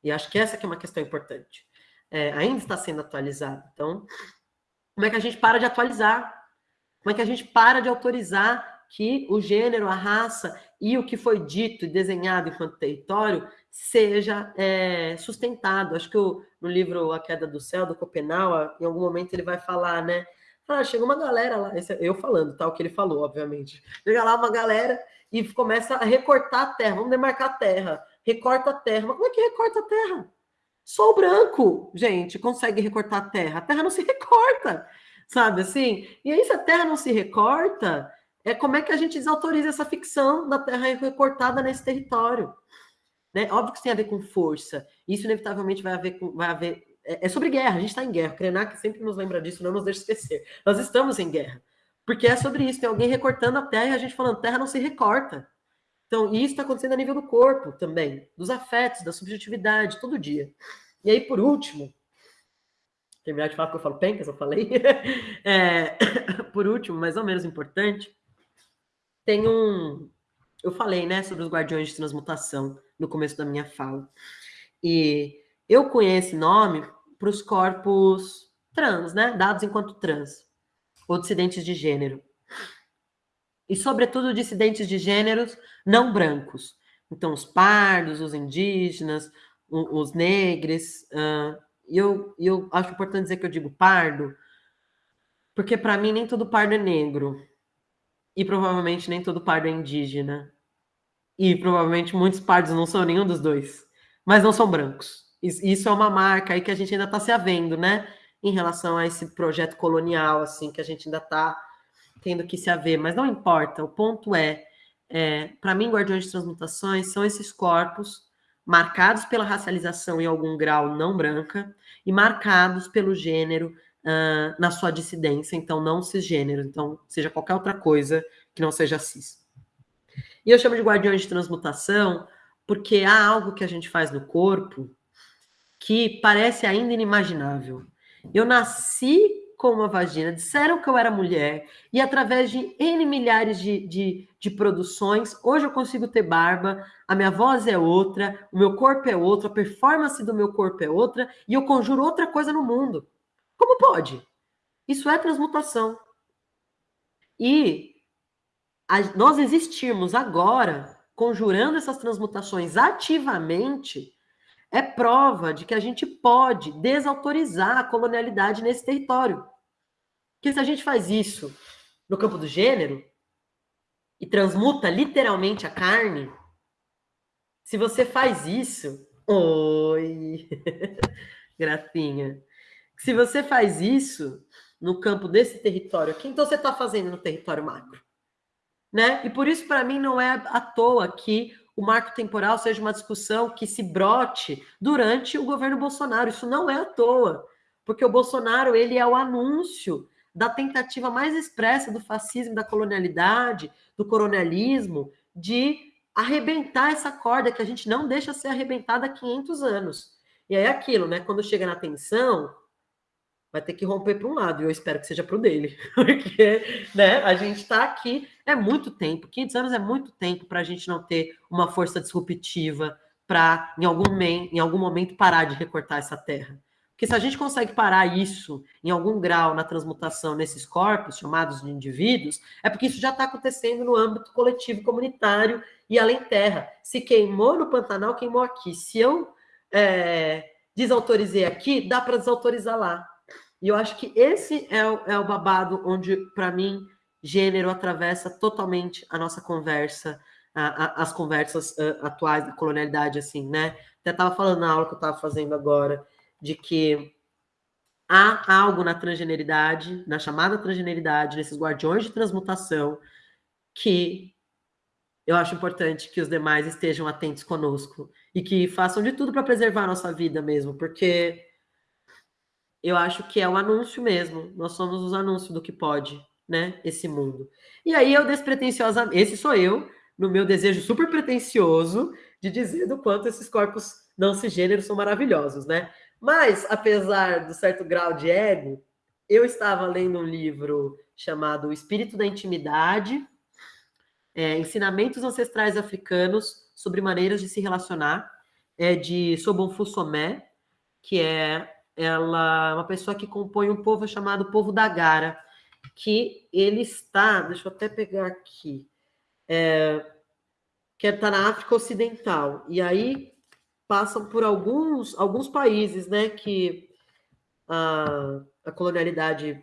E acho que essa que é uma questão importante. É, ainda está sendo atualizada. Então, Como é que a gente para de atualizar? Como é que a gente para de autorizar que o gênero, a raça e o que foi dito e desenhado enquanto território seja é, sustentado? Acho que o, no livro A Queda do Céu, do Copenau, em algum momento ele vai falar, né? Ah, chega uma galera lá, é eu falando, tá? O que ele falou, obviamente. Chega lá uma galera e começa a recortar a terra, vamos demarcar a terra, recorta a terra. Mas como é que recorta a terra? Só o branco, gente, consegue recortar a terra. A terra não se recorta, sabe assim? E aí, se a terra não se recorta, é como é que a gente desautoriza essa ficção da terra recortada nesse território? Né? Óbvio que isso tem a ver com força. Isso, inevitavelmente, vai haver, vai haver é, é sobre guerra, a gente está em guerra. O Krenak sempre nos lembra disso, não nos deixa esquecer. Nós estamos em guerra. Porque é sobre isso, tem alguém recortando a terra e a gente falando, terra não se recorta. Então, isso está acontecendo a nível do corpo também, dos afetos, da subjetividade, todo dia. E aí, por último, terminar de falar que eu falo pencas, eu falei. é, por último, mais ou menos importante, tem um. Eu falei, né, sobre os guardiões de transmutação no começo da minha fala. E eu conheço esse nome para os corpos trans, né? Dados enquanto trans, ou dissidentes de gênero. E, sobretudo, dissidentes de gêneros não brancos. Então, os pardos, os indígenas, os negros. Uh, e eu, eu acho importante dizer que eu digo pardo, porque para mim nem todo pardo é negro. E provavelmente nem todo pardo é indígena. E provavelmente muitos pardos não são nenhum dos dois. Mas não são brancos. Isso é uma marca aí que a gente ainda está se havendo, né? Em relação a esse projeto colonial, assim, que a gente ainda está tendo que se haver. Mas não importa, o ponto é, é para mim, guardiões de transmutações são esses corpos marcados pela racialização em algum grau não branca e marcados pelo gênero uh, na sua dissidência, então não cisgênero, então seja qualquer outra coisa que não seja cis. E eu chamo de guardiões de transmutação porque há algo que a gente faz no corpo que parece ainda inimaginável. Eu nasci com uma vagina, disseram que eu era mulher, e através de N milhares de, de, de, produções, hoje eu consigo ter barba, a minha voz é outra, o meu corpo é outro, a performance do meu corpo é outra, e eu conjuro outra coisa no mundo. Como pode? Isso é transmutação. E a, nós existirmos agora, conjurando essas transmutações ativamente, é prova de que a gente pode desautorizar a colonialidade nesse território. Porque se a gente faz isso no campo do gênero e transmuta literalmente a carne, se você faz isso, oi, gracinha. Se você faz isso no campo desse território aqui, então você está fazendo no território macro, né? E por isso para mim não é à toa que o marco temporal seja uma discussão que se brote durante o governo Bolsonaro. Isso não é à toa, porque o Bolsonaro ele é o anúncio da tentativa mais expressa do fascismo, da colonialidade, do coronelismo, de arrebentar essa corda que a gente não deixa ser arrebentada há 500 anos. E é aquilo, né? Quando chega na tensão, vai ter que romper para um lado, e eu espero que seja para o dele, porque né, a gente está aqui, é muito tempo, 500 anos é muito tempo para a gente não ter uma força disruptiva para, em, algum, em algum momento, parar de recortar essa terra. Porque se a gente consegue parar isso em algum grau na transmutação nesses corpos, chamados de indivíduos, é porque isso já está acontecendo no âmbito coletivo, comunitário e além terra. Se queimou no Pantanal, queimou aqui. Se eu é, desautorizei aqui, dá para desautorizar lá. E eu acho que esse é o, é o babado onde, para mim, gênero atravessa totalmente a nossa conversa, a, a, as conversas uh, atuais da colonialidade, assim, né? Até estava falando na aula que eu estava fazendo agora, de que há algo na transgeneridade, na chamada transgeneridade, nesses guardiões de transmutação, que eu acho importante que os demais estejam atentos conosco e que façam de tudo para preservar a nossa vida mesmo, porque eu acho que é o anúncio mesmo. Nós somos os anúncios do que pode, né? Esse mundo. E aí eu despretensiosamente, esse sou eu, no meu desejo super pretensioso de dizer do quanto esses corpos não cisgêneros são maravilhosos, né? Mas, apesar do certo grau de ego, eu estava lendo um livro chamado O Espírito da Intimidade, é, Ensinamentos Ancestrais Africanos sobre Maneiras de se Relacionar, é de Sobonfu Somé, que é ela é uma pessoa que compõe um povo chamado povo da Gara, que ele está, deixa eu até pegar aqui, é, que está na África Ocidental. E aí passam por alguns, alguns países, né, que a, a colonialidade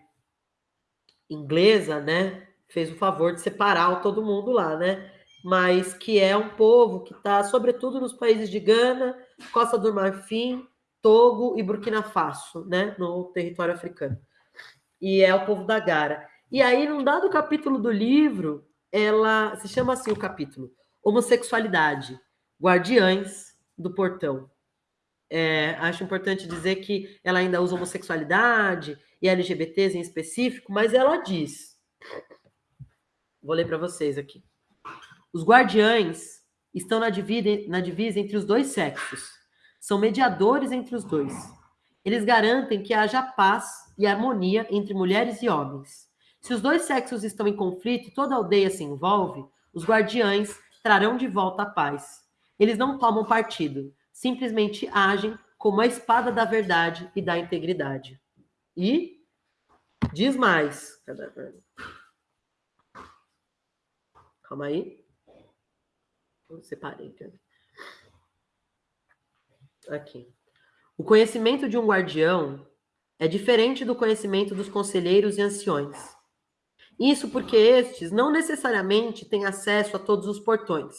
inglesa, né, fez o favor de separar todo mundo lá, né? Mas que é um povo que está, sobretudo, nos países de Gana, Costa do Marfim, Togo e Burkina Faso, né, no território africano. E é o povo da Gara. E aí, num dado capítulo do livro, ela se chama assim o capítulo: Homossexualidade, Guardiães do Portão. É, acho importante dizer que ela ainda usa homossexualidade e LGBTs em específico, mas ela diz: vou ler para vocês aqui. Os guardiães estão na divisa, na divisa entre os dois sexos são mediadores entre os dois. Eles garantem que haja paz e harmonia entre mulheres e homens. Se os dois sexos estão em conflito e toda aldeia se envolve, os guardiães trarão de volta a paz. Eles não tomam partido, simplesmente agem como a espada da verdade e da integridade. E diz mais. Calma aí. Eu separei. Cadê? Aqui. O conhecimento de um guardião é diferente do conhecimento dos conselheiros e anciões. Isso porque estes não necessariamente têm acesso a todos os portões.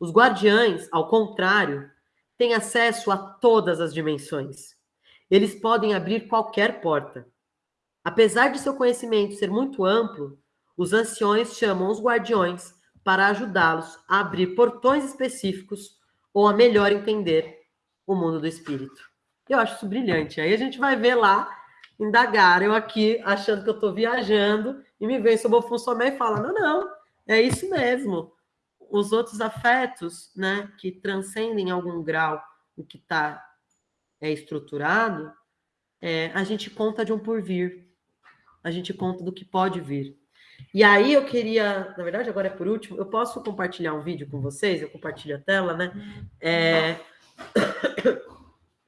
Os guardiães, ao contrário, têm acesso a todas as dimensões. Eles podem abrir qualquer porta. Apesar de seu conhecimento ser muito amplo, os anciões chamam os guardiões para ajudá-los a abrir portões específicos ou a melhor entender o mundo do espírito. Eu acho isso brilhante. Aí a gente vai ver lá, indagar, eu aqui achando que eu estou viajando, e me vem sobre o Fonsomé e fala: não, não, é isso mesmo. Os outros afetos, né, que transcendem em algum grau o que está é, estruturado, é, a gente conta de um porvir, a gente conta do que pode vir. E aí eu queria, na verdade, agora é por último, eu posso compartilhar um vídeo com vocês, eu compartilho a tela, né? É,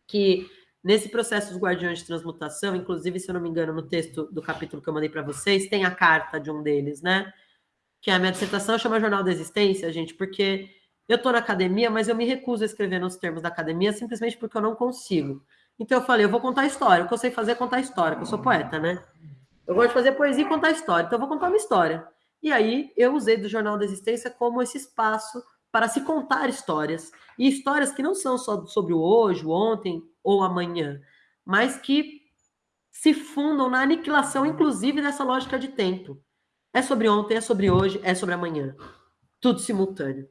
que nesse processo dos guardiões de transmutação, inclusive, se eu não me engano, no texto do capítulo que eu mandei para vocês, tem a carta de um deles, né? Que é a minha dissertação chama Jornal da Existência, gente, porque eu estou na academia, mas eu me recuso a escrever nos termos da academia simplesmente porque eu não consigo. Então eu falei, eu vou contar história. O que eu sei fazer é contar história, porque eu sou poeta, né? Eu gosto de fazer poesia e contar história, então eu vou contar uma história. E aí eu usei do Jornal da Existência como esse espaço para se contar histórias. E histórias que não são só sobre o hoje, o ontem ou amanhã, mas que se fundam na aniquilação, inclusive, dessa lógica de tempo. É sobre ontem, é sobre hoje, é sobre amanhã. Tudo simultâneo.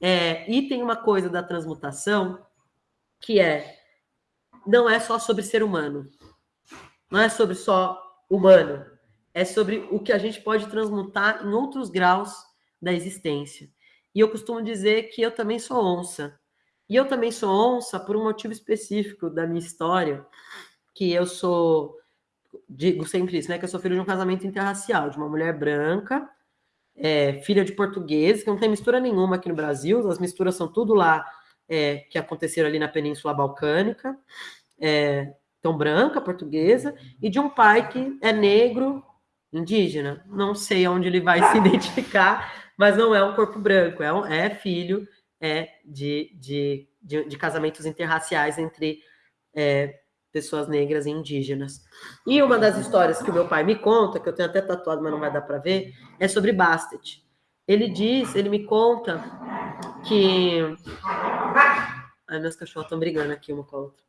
É, e tem uma coisa da transmutação que é não é só sobre ser humano. Não é sobre só humano. É sobre o que a gente pode transmutar em outros graus da existência. E eu costumo dizer que eu também sou onça. E eu também sou onça por um motivo específico da minha história, que eu sou, digo sempre isso, né? Que eu sou filho de um casamento interracial, de uma mulher branca, é, filha de português, que não tem mistura nenhuma aqui no Brasil, as misturas são tudo lá é, que aconteceram ali na Península Balcânica, é, então branca, portuguesa, e de um pai que é negro, indígena. Não sei onde ele vai se identificar, mas não é um corpo branco, é, um, é filho é, de, de, de, de, casamentos interraciais entre é, pessoas negras e indígenas. E uma das histórias que o meu pai me conta, que eu tenho até tatuado, mas não vai dar para ver, é sobre Bastet. Ele diz, ele me conta que. Ai, meus cachorros estão brigando aqui uma com a outra.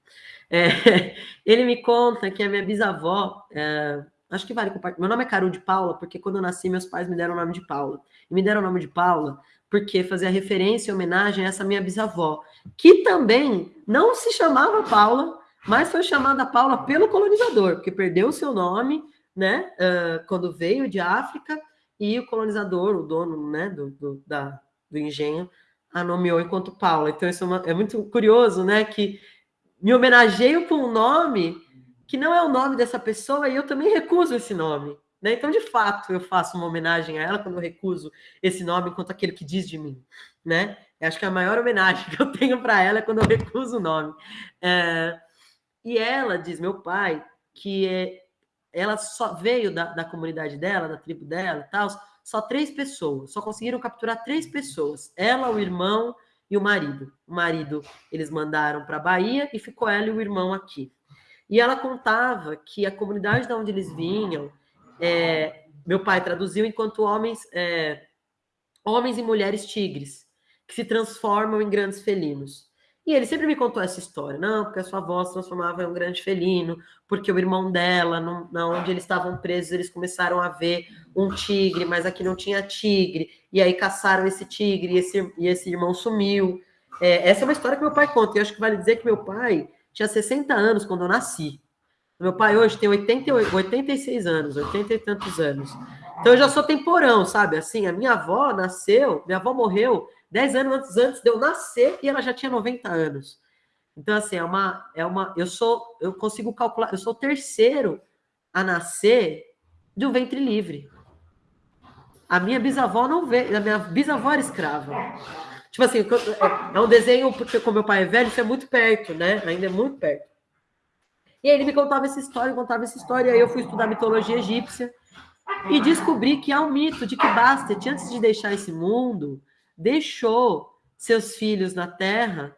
É, ele me conta que a minha bisavó, é, acho que vale compartilhar. Meu nome é Caru de Paula, porque quando eu nasci, meus pais me deram o nome de Paula. E me deram o nome de Paula porque fazia referência e homenagem a essa minha bisavó, que também não se chamava Paula, mas foi chamada Paula pelo colonizador, porque perdeu o seu nome, né, uh, quando veio de África, e o colonizador, o dono, né, do, do, da, do engenho, a nomeou enquanto Paula. Então, isso é, uma, é muito curioso, né, que me homenageio com um nome que não é o nome dessa pessoa e eu também recuso esse nome. Né? Então, de fato, eu faço uma homenagem a ela quando eu recuso esse nome enquanto aquele que diz de mim. Né? Eu acho que a maior homenagem que eu tenho para ela é quando eu recuso o nome. É... E ela diz, meu pai, que é, ela só veio da, da comunidade dela, da tribo dela e tal, só três pessoas, só conseguiram capturar três pessoas. Ela, o irmão e o marido. O marido eles mandaram para a Bahia e ficou ela e o irmão aqui. E ela contava que a comunidade de onde eles vinham, é, meu pai traduziu enquanto homens, é, homens e mulheres tigres, que se transformam em grandes felinos. E ele sempre me contou essa história, não, porque a sua avó se transformava em um grande felino, porque o irmão dela, na onde eles estavam presos, eles começaram a ver um tigre, mas aqui não tinha tigre, e aí caçaram esse tigre e esse, e esse irmão sumiu. É, essa é uma história que meu pai conta, e eu acho que vale dizer que meu pai tinha 60 anos quando eu nasci. Meu pai hoje tem 88, 86 anos, 80 e tantos anos. Então eu já sou temporão, sabe? Assim, a minha avó nasceu, minha avó morreu 10 anos antes de eu nascer e ela já tinha 90 anos. Então, assim, é uma. É uma eu sou. Eu consigo calcular. Eu sou o terceiro a nascer de um ventre livre. A minha bisavó não veio. A minha bisavó era escrava. Tipo assim, é, é um desenho, porque como meu pai é velho, isso é muito perto, né? Ainda é muito perto. E aí ele me contava essa história, contava essa história, aí eu fui estudar mitologia egípcia e descobri que há um mito de que Bastet, antes de deixar esse mundo, deixou seus filhos na Terra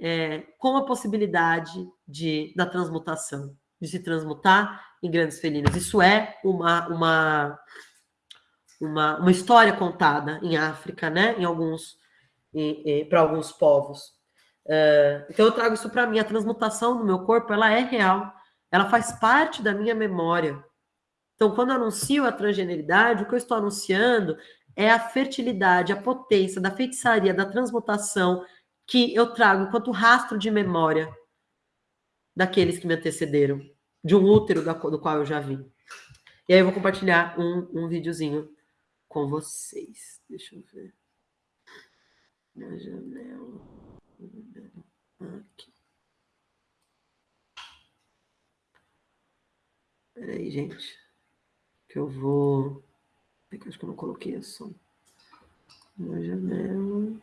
é, com a possibilidade de da transmutação, de se transmutar em grandes felinos. Isso é uma, uma, uma, uma história contada em África, né? Em alguns para alguns povos. Uh, então eu trago isso para mim. A transmutação no meu corpo ela é real. Ela faz parte da minha memória. Então, quando eu anuncio a transgeneridade, o que eu estou anunciando é a fertilidade, a potência da feitiçaria, da transmutação que eu trago enquanto rastro de memória daqueles que me antecederam, de um útero do qual eu já vim. E aí eu vou compartilhar um, um videozinho com vocês. Deixa eu ver. Na janela. Aqui. Peraí, gente. Que eu vou. É que acho que eu não coloquei a som. Na janela.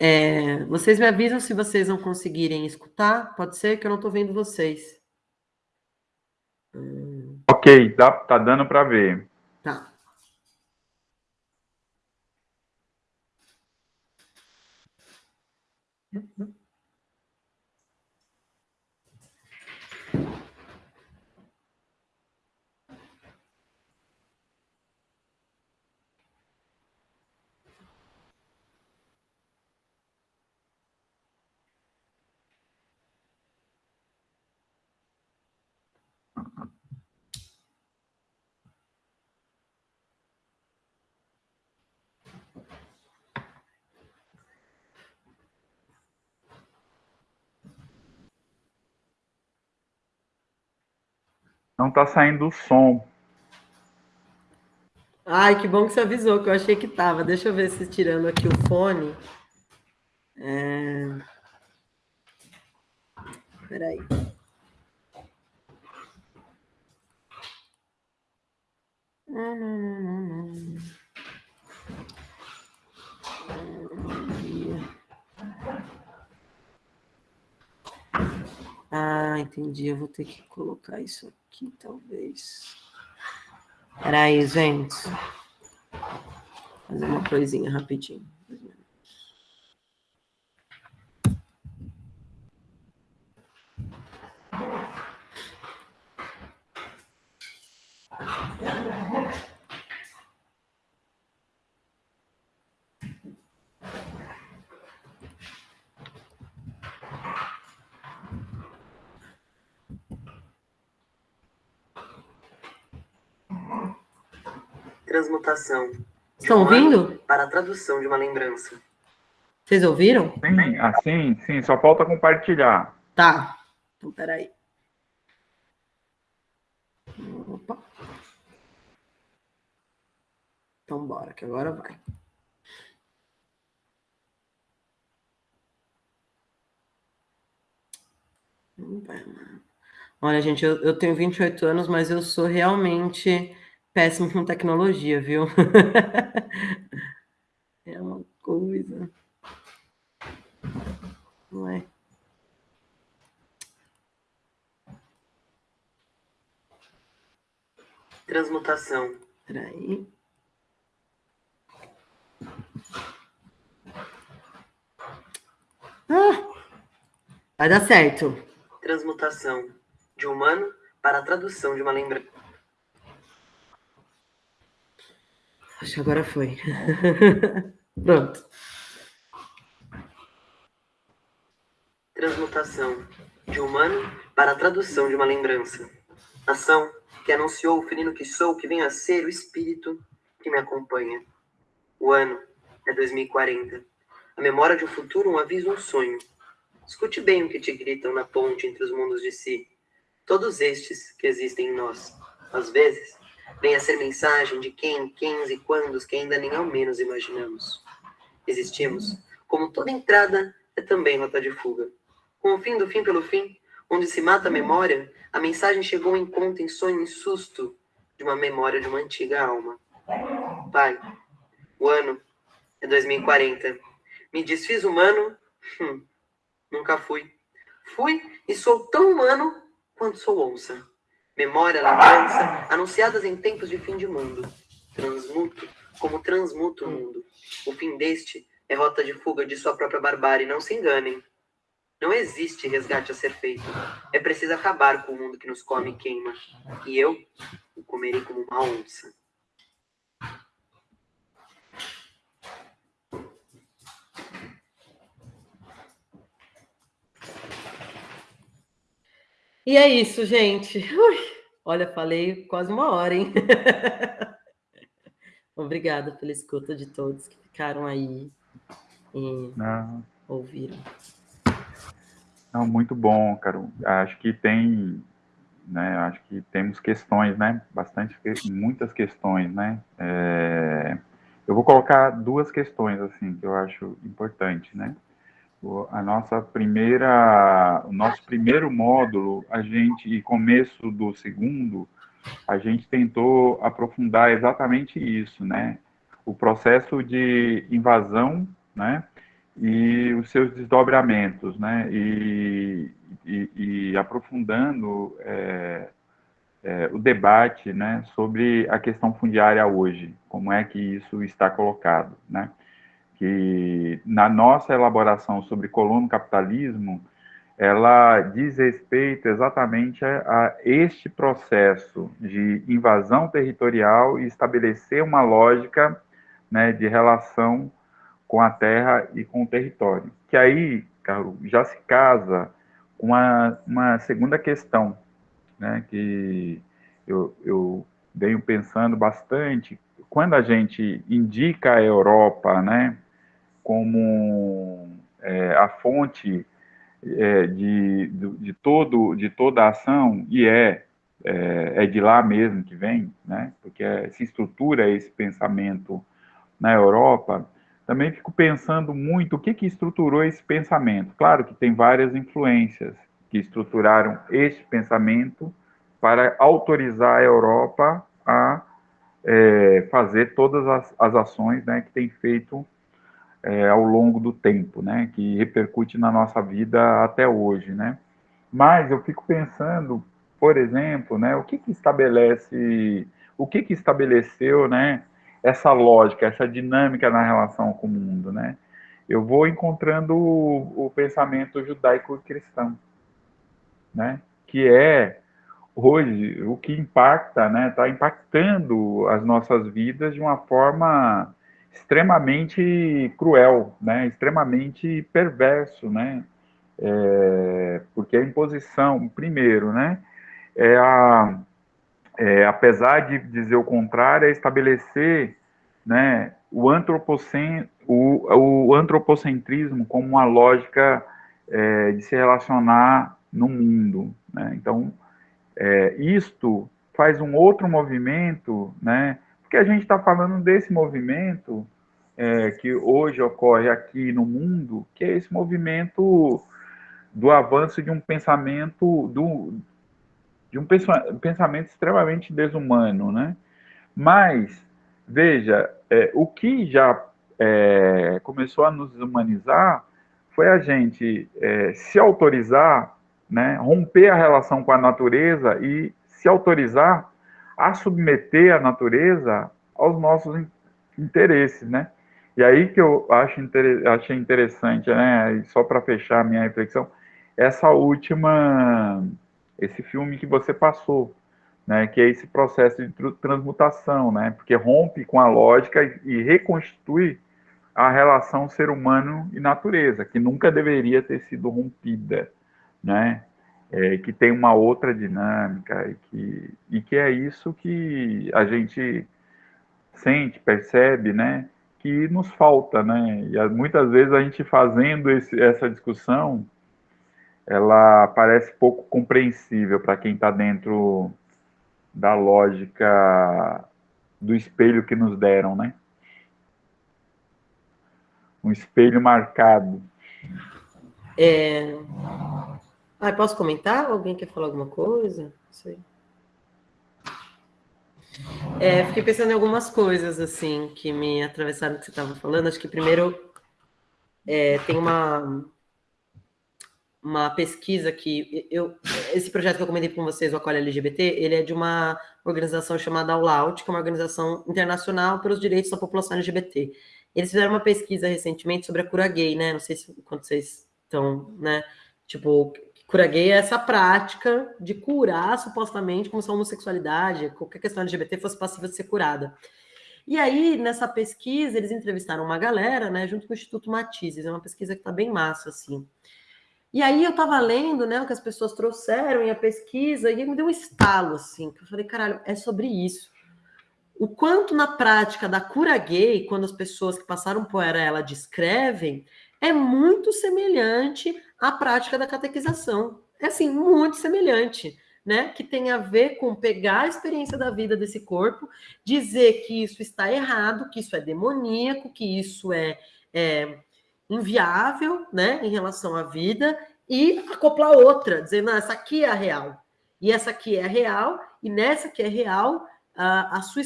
É, vocês me avisam se vocês não conseguirem escutar? Pode ser que eu não estou vendo vocês. Hum. Ok, tá, tá dando para ver. Tá. Uhum. Não tá saindo o som. Ai, que bom que você avisou, que eu achei que tava. Deixa eu ver se tirando aqui o fone. É... Peraí. Não, não, não, não. Ah, entendi. Eu vou ter que colocar isso aqui, talvez. Peraí, gente. Fazer uma coisinha rapidinho. Estão ouvindo? Para a tradução de uma lembrança. Vocês ouviram? Sim, assim, sim, só falta compartilhar. Tá. Então, peraí. Opa. Então, bora, que agora vai. Olha, gente, eu, eu tenho 28 anos, mas eu sou realmente péssimo com tecnologia, viu? É uma coisa. Não é? Transmutação. Peraí. Ah, vai dar certo. Transmutação. De humano para a tradução de uma lembrança. Acho que agora foi. Pronto. Transmutação. De humano para a tradução de uma lembrança. Ação que anunciou o felino que sou, que venho a ser o espírito que me acompanha. O ano é 2040. A memória de um futuro, um aviso, um sonho. Escute bem o que te gritam na ponte entre os mundos de si. Todos estes que existem em nós. Às vezes, vem a ser mensagem de quem, quens e quandos que ainda nem ao menos imaginamos. Existimos, como toda entrada é também nota de fuga. Com o fim do fim pelo fim, onde se mata a memória, a mensagem chegou em conta, em sonho, em susto de uma memória de uma antiga alma. Pai, o ano é 2040. Me desfiz humano? Hum, nunca fui. Fui e sou tão humano quanto sou onça. Memória, lembrança, anunciadas em tempos de fim de mundo. Transmuto, como transmuto o mundo. O fim deste é rota de fuga de sua própria barbárie, não se enganem. Não existe resgate a ser feito. É preciso acabar com o mundo que nos come e queima. E eu o comerei como uma onça. E é isso, gente. Ui, olha, falei quase uma hora, hein? Obrigada pela escuta de todos que ficaram aí e Não. ouviram. Não, muito bom, Caro. Acho que tem, né? Acho que temos questões, né? Bastante, muitas questões, né? É, eu vou colocar duas questões assim que eu acho importante, né? A nossa primeira, o nosso primeiro módulo, a gente e começo do segundo, a gente tentou aprofundar exatamente isso, né? O processo de invasão, né? e os seus desdobramentos, né? E, e, e aprofundando é, é, o debate, né, sobre a questão fundiária hoje, como é que isso está colocado, né? Que na nossa elaboração sobre colono capitalismo, ela diz respeito exatamente a, a este processo de invasão territorial e estabelecer uma lógica, né, de relação com a terra e com o território. Que aí, Carlos, já se casa com uma, uma segunda questão, né, que eu, eu venho pensando bastante. Quando a gente indica a Europa, né, como é, a fonte é, de, de, todo, de toda a ação, e é, é, é de lá mesmo que vem, né, porque se estrutura esse pensamento na Europa, também fico pensando muito o que, que estruturou esse pensamento. Claro que tem várias influências que estruturaram este pensamento para autorizar a Europa a é, fazer todas as, as, ações né, que tem feito é, ao longo do tempo, né, que repercute na nossa vida até hoje. Né? Mas eu fico pensando, por exemplo, né, o que, que estabelece, o que, que estabeleceu né, essa lógica, essa dinâmica na relação com o mundo, né? Eu vou encontrando o, o pensamento judaico-cristão, né? Que é hoje o que impacta, né? Está impactando as nossas vidas de uma forma extremamente cruel, né? Extremamente perverso, né? É, porque a imposição, primeiro, né? É a é, apesar de dizer o contrário, é estabelecer né, o, antropocen, o, o antropocentrismo como uma lógica é, de se relacionar no mundo. Né? Então, é, isto faz um outro movimento, né? Porque a gente está falando desse movimento é, que hoje ocorre aqui no mundo, que é esse movimento do avanço de um pensamento do, de um pensamento extremamente desumano, né? Mas, veja, é, o que já é, começou a nos humanizar foi a gente é, se autorizar, né, romper a relação com a natureza e se autorizar a submeter a natureza aos nossos interesses, né? E aí que eu acho inter... achei interessante, né? E só para fechar a minha reflexão, essa última, esse filme que você passou, né? Que é esse processo de transmutação, né? Porque rompe com a lógica e reconstitui a relação ser humano e natureza, que nunca deveria ter sido rompida, né? É, que tem uma outra dinâmica e que, e que é isso que a gente sente, percebe, né? Que nos falta, né? E muitas vezes a gente fazendo esse, essa discussão, ela parece pouco compreensível para quem está dentro da lógica do espelho que nos deram, né? Um espelho marcado. É... Ah, posso comentar? Alguém quer falar alguma coisa? Não sei. É, fiquei pensando em algumas coisas, assim, que me atravessaram que você estava falando. Acho que primeiro é, tem uma, uma pesquisa que eu esse projeto que eu comentei com vocês, o Acolhe LGBT, ele é de uma organização chamada All Out, que é uma organização internacional pelos direitos da população LGBT. Eles fizeram uma pesquisa recentemente sobre a cura gay, né? Não sei se quando vocês estão, né? Tipo, cura gay é essa prática de curar supostamente como se a homossexualidade, qualquer questão LGBT fosse passível de ser curada. E aí, nessa pesquisa, eles entrevistaram uma galera, né, junto com o Instituto Matizes, é uma pesquisa que tá bem massa, assim. E aí eu tava lendo, né, o que as pessoas trouxeram e a pesquisa, e me deu um estalo, assim, que eu falei, caralho, é sobre isso o quanto na prática da cura gay, quando as pessoas que passaram por ela descrevem, é muito semelhante à prática da catequização. É assim, muito semelhante, né? Que tem a ver com pegar a experiência da vida desse corpo, dizer que isso está errado, que isso é demoníaco, que isso é, é inviável, né, em relação à vida, e acoplar outra, dizendo, não, essa aqui é a real. E essa aqui é a real, e nessa que é real, a, a, sua,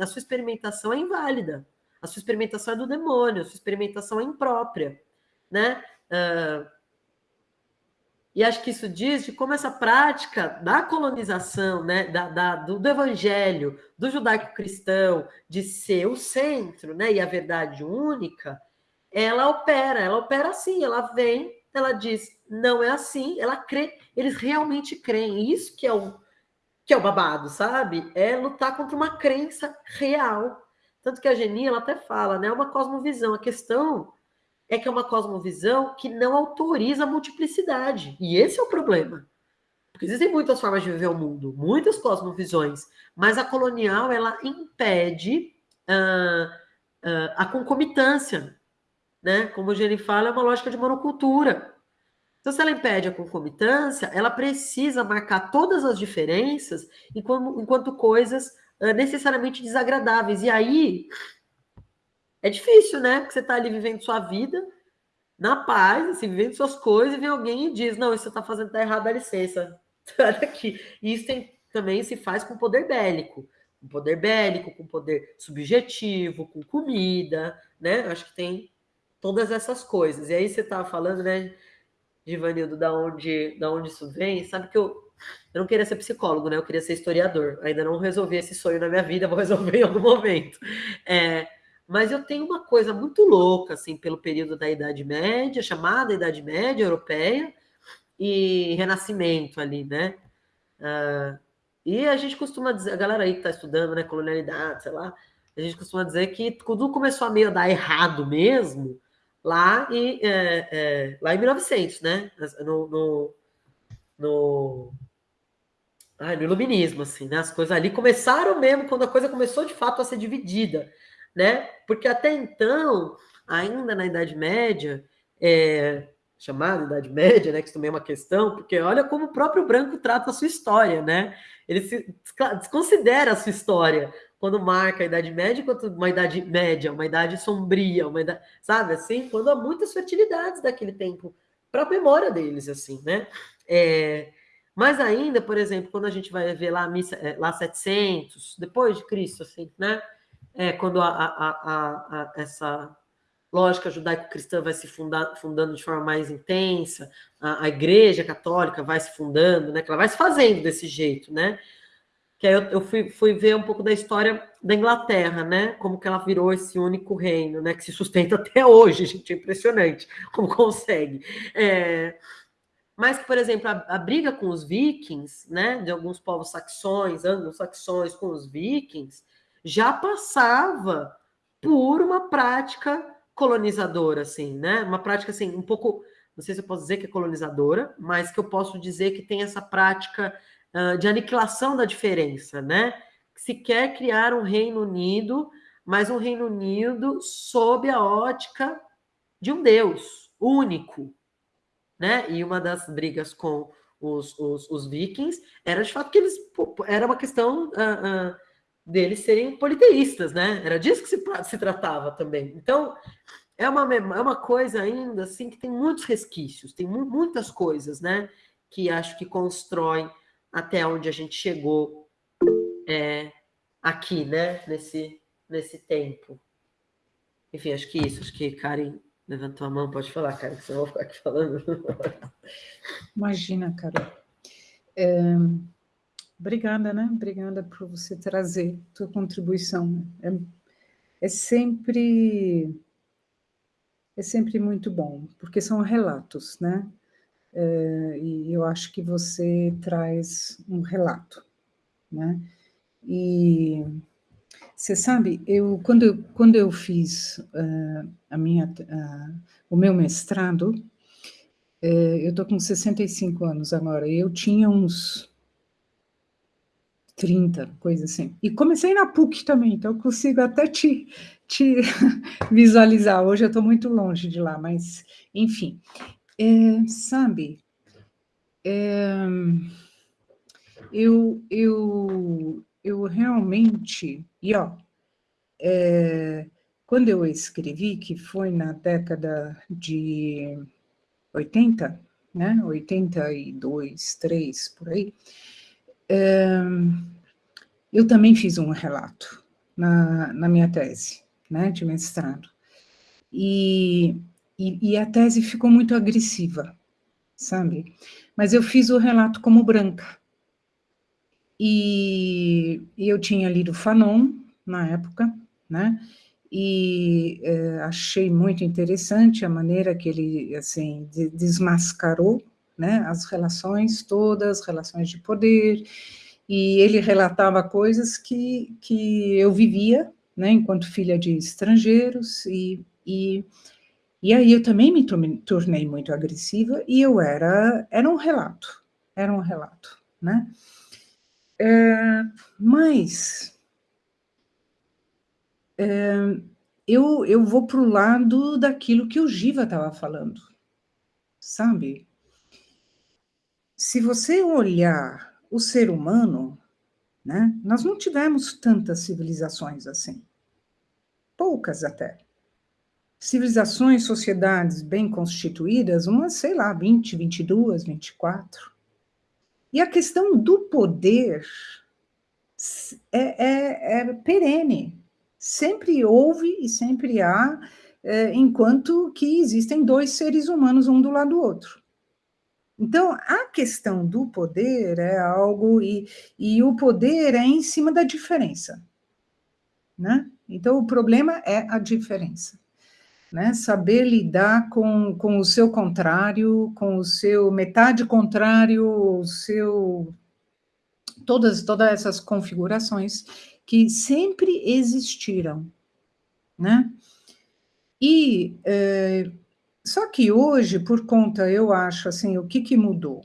a sua experimentação é inválida, a sua experimentação é do demônio, a sua experimentação é imprópria, né? Uh, e acho que isso diz de como essa prática da colonização, né, da, da do, do, evangelho, do judaico-cristão, de ser o centro né, e a verdade única, ela opera, ela opera assim, ela vem, ela diz, não é assim, ela crê, eles realmente creem, isso que é o, que é o babado, sabe? É lutar contra uma crença real. Tanto que a Geni, ela até fala, né? É uma cosmovisão. A questão é que é uma cosmovisão que não autoriza a multiplicidade. E esse é o problema. Porque existem muitas formas de viver o mundo, muitas cosmovisões, mas a colonial, ela impede uh, uh, a concomitância. Né? Como o Geni fala, é uma lógica de monocultura. Então, se ela impede a concomitância, ela precisa marcar todas as diferenças enquanto, enquanto coisas uh, necessariamente desagradáveis. E aí é difícil, né? Porque você está ali vivendo sua vida na paz, assim, vivendo suas coisas, e vem alguém e diz: Não, isso você está fazendo está errado, dá licença. Olha aqui. Isso tem, também se faz com poder bélico. Com poder bélico, com poder subjetivo, com comida, né? Acho que tem todas essas coisas. E aí você estava falando, né? Givanildo, da onde, da onde isso vem, sabe que eu, eu não queria ser psicólogo, né? Eu queria ser historiador. Ainda não resolvi esse sonho na minha vida, vou resolver em algum momento. É, mas eu tenho uma coisa muito louca, assim, pelo período da Idade Média, chamada Idade Média Europeia, e Renascimento ali, né? Uh, e a gente costuma dizer, a galera aí que está estudando, né, colonialidade, sei lá, a gente costuma dizer que tudo começou a meio dar errado mesmo, lá em, é, é, lá em 1900, né? No, no, no, ah, no iluminismo, assim, né? As coisas ali começaram mesmo quando a coisa começou de fato a ser dividida, né? Porque até então, ainda na Idade Média, é, chamada Idade Média, né? Que isso também é uma questão, porque olha como o próprio branco trata a sua história, né? Ele se desconsidera a sua história quando marca a Idade Média, quanto uma Idade Média, uma Idade Sombria, uma idade, sabe assim? Quando há muitas fertilidades daquele tempo para a memória deles, assim, né? É, mas ainda, por exemplo, quando a gente vai ver lá, missa, é, lá 700, depois de Cristo, assim, né? É, quando a, a, a, essa lógica judaico-cristã vai se fundar, fundando de forma mais intensa, a, igreja católica vai se fundando, né? Que ela vai se fazendo desse jeito, né? Que aí eu, eu fui, fui ver um pouco da história da Inglaterra, né? Como que ela virou esse único reino, né? Que se sustenta até hoje, gente, é impressionante como consegue. É, mas por exemplo, a, a, briga com os vikings, né? De alguns povos saxões, anglo-saxões com os vikings, já passava por uma prática colonizadora, assim, né? Uma prática, assim, um pouco, não sei se eu posso dizer que é colonizadora, mas que eu posso dizer que tem essa prática uh, de aniquilação da diferença, né? Se quer criar um Reino Unido, mas um Reino Unido sob a ótica de um Deus único, né? E uma das brigas com os, os, os vikings era de fato que eles era uma questão uh, uh, deles serem politeístas, né? Era disso que se, se tratava também. Então, é uma, é uma coisa ainda assim que tem muitos resquícios, tem mu muitas coisas, né? Que acho que constroem até onde a gente chegou é, aqui, né? Nesse, nesse tempo. Enfim, acho que isso. Acho que Karen levantou a mão. Pode falar, Karen, que senão eu vou ficar aqui falando. Imagina, Carol. É, obrigada, né? Obrigada por você trazer tua contribuição. É, é sempre é sempre muito bom, porque são relatos, né? É, e eu acho que você traz um relato, né? E você sabe, eu quando eu, quando eu fiz uh, a minha, uh, o meu mestrado, uh, eu estou com 65 anos agora, eu tinha uns 30, coisa assim. E comecei na PUC também, então eu consigo até te, te visualizar. Hoje eu estou muito longe de lá, mas, enfim. É, sabe, é, eu, eu, eu realmente, e ó, é, quando eu escrevi, que foi na década de 80, né, 82, 3, por aí, é, eu também fiz um relato na, na minha tese, né, de mestrado. E e, e a tese ficou muito agressiva, sabe? Mas eu fiz o relato como branca. E, eu tinha lido Fanon na época, né? E é, achei muito interessante a maneira que ele, assim, de, desmascarou, né? As relações todas, relações de poder, e ele relatava coisas que, que eu vivia, né? Enquanto filha de estrangeiros, e, e e aí eu também me tornei muito agressiva e eu era, era um relato, era um relato, né? É, mas é, eu, eu vou para o lado daquilo que o Giva estava falando, sabe? Se você olhar o ser humano, né, nós não tivemos tantas civilizações assim, poucas até civilizações, sociedades bem constituídas, umas, sei lá, 20, 22, 24. E a questão do poder é, é, é perene. Sempre houve e sempre há, é, enquanto que existem dois seres humanos, um do lado do outro. Então, a questão do poder é algo, e, e o poder é em cima da diferença. Né? Então, o problema é a diferença né? Saber lidar com, com o seu contrário, com o seu metade contrário, o seu todas todas essas configurações que sempre existiram, né? E é, só que hoje, por conta, eu acho assim, o que, que mudou?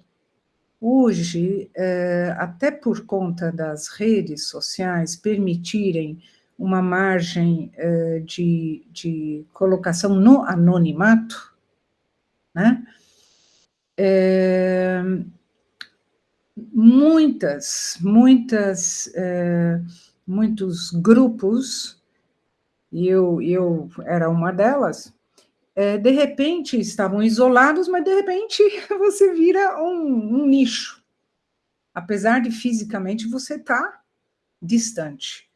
Hoje, é, até por conta das redes sociais permitirem uma margem uh, de, de colocação no anonimato, né? É, muitas, muitas, é, muitos grupos, e eu, eu era uma delas, é, de repente estavam isolados, mas de repente você vira um, um nicho, apesar de fisicamente você estar tá distante.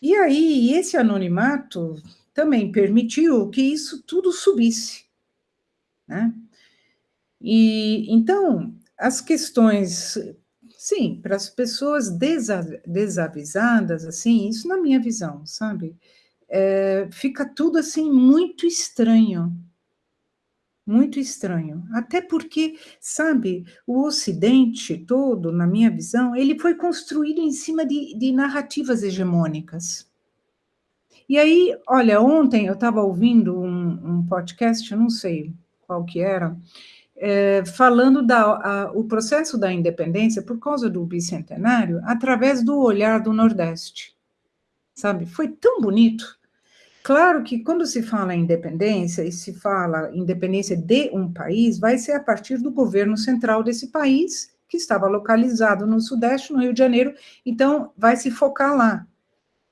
E aí, esse anonimato também permitiu que isso tudo subisse, né? E então, as questões, sim, para as pessoas desavisadas, assim, isso na minha visão, sabe? É, fica tudo assim muito estranho, muito estranho. Até porque, sabe, o Ocidente todo, na minha visão, ele foi construído em cima de, de narrativas hegemônicas. E aí, olha, ontem eu estava ouvindo um, um, podcast, não sei qual que era, é, falando da a, o processo da independência por causa do bicentenário através do olhar do Nordeste, sabe? Foi tão bonito. Claro que quando se fala em independência e se fala independência de um país, vai ser a partir do governo central desse país, que estava localizado no Sudeste, no Rio de Janeiro, então vai se focar lá.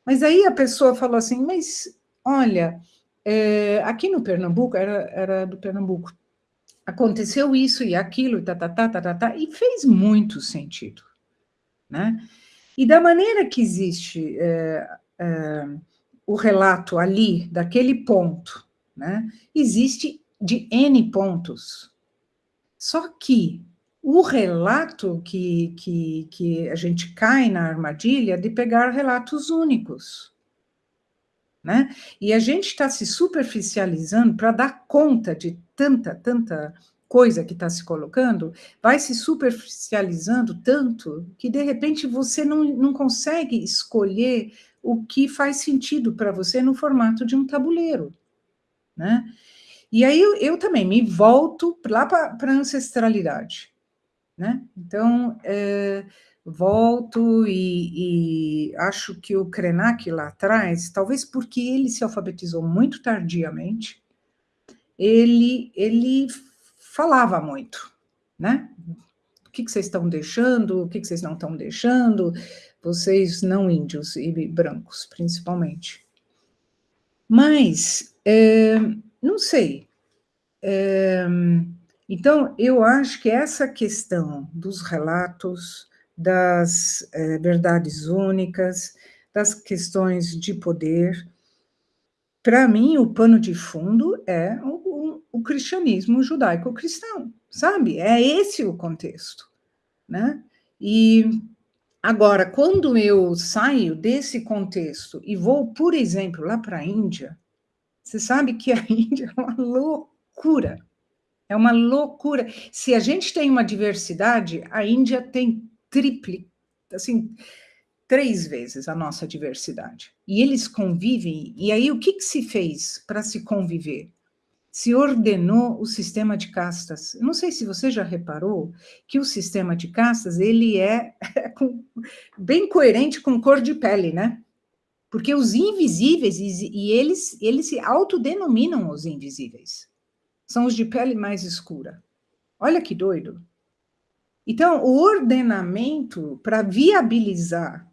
Mas aí a pessoa falou assim, mas olha, é, aqui no Pernambuco, era, era do Pernambuco, aconteceu isso e aquilo, e tá, tá, tá, tá, tá, tá, e fez muito sentido, né? E da maneira que existe é, é, o relato ali, daquele ponto, né? Existe de N pontos. Só que o relato que, que, que a gente cai na armadilha de pegar relatos únicos. Né? E a gente está se superficializando para dar conta de tanta, tanta coisa que está se colocando, vai se superficializando tanto que, de repente, você não, não consegue escolher o que faz sentido para você no formato de um tabuleiro. Né? E aí eu, eu também me volto lá para a ancestralidade né? Então, é, volto e, e, acho que o Krenak lá atrás, talvez porque ele se alfabetizou muito tardiamente, ele, ele falava muito, né? O que, que vocês estão deixando, o que, que vocês não estão deixando, vocês não índios e brancos, principalmente. Mas, é, não sei, é, então, eu acho que essa questão dos relatos, das é, verdades únicas, das questões de poder, para mim, o pano de fundo é o, o, o cristianismo judaico-cristão, sabe? É esse o contexto, né? E agora, quando eu saio desse contexto e vou, por exemplo, lá para a Índia, você sabe que a Índia é uma loucura é uma loucura. Se a gente tem uma diversidade, a Índia tem triple, assim, três vezes a nossa diversidade. E eles convivem. E aí, o que, que se fez para se conviver? Se ordenou o sistema de castas. Não sei se você já reparou que o sistema de castas ele é, bem coerente com cor de pele, né? Porque os invisíveis, e eles, eles se autodenominam os invisíveis são os de pele mais escura. Olha que doido. Então, o ordenamento para viabilizar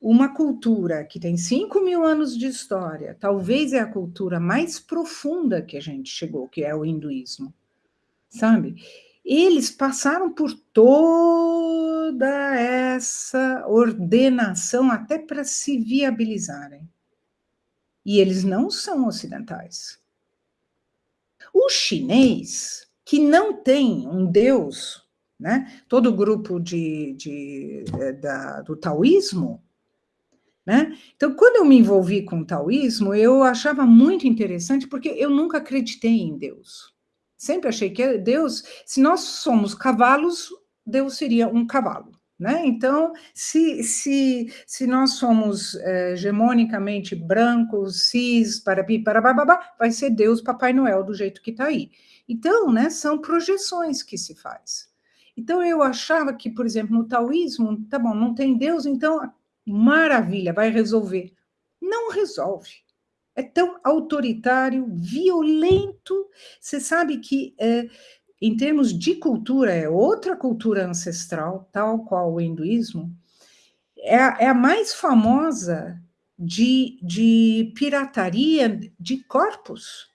uma cultura que tem 5 mil anos de história, talvez é a cultura mais profunda que a gente chegou, que é o hinduísmo, sabe? Eles passaram por toda essa ordenação até para se viabilizarem. E eles não são ocidentais. O chinês, que não tem um deus, né? todo o grupo de, de, eh, da, do taoísmo, né? Então, quando eu me envolvi com o taoísmo, eu achava muito interessante, porque eu nunca acreditei em Deus. Sempre achei que Deus, se nós somos cavalos, Deus seria um cavalo. Né? Então, se, se, se nós somos é, hegemonicamente brancos, cis, parapi, parababá, vai ser Deus Papai Noel do jeito que está aí. Então, né, são projeções que se faz. Então, eu achava que, por exemplo, no taoísmo, tá bom, não tem Deus, então, maravilha, vai resolver. Não resolve. É tão autoritário, violento. Você sabe que é, em termos de cultura, é outra cultura ancestral, tal qual o hinduísmo, é a, é a mais famosa de, de pirataria de corpos,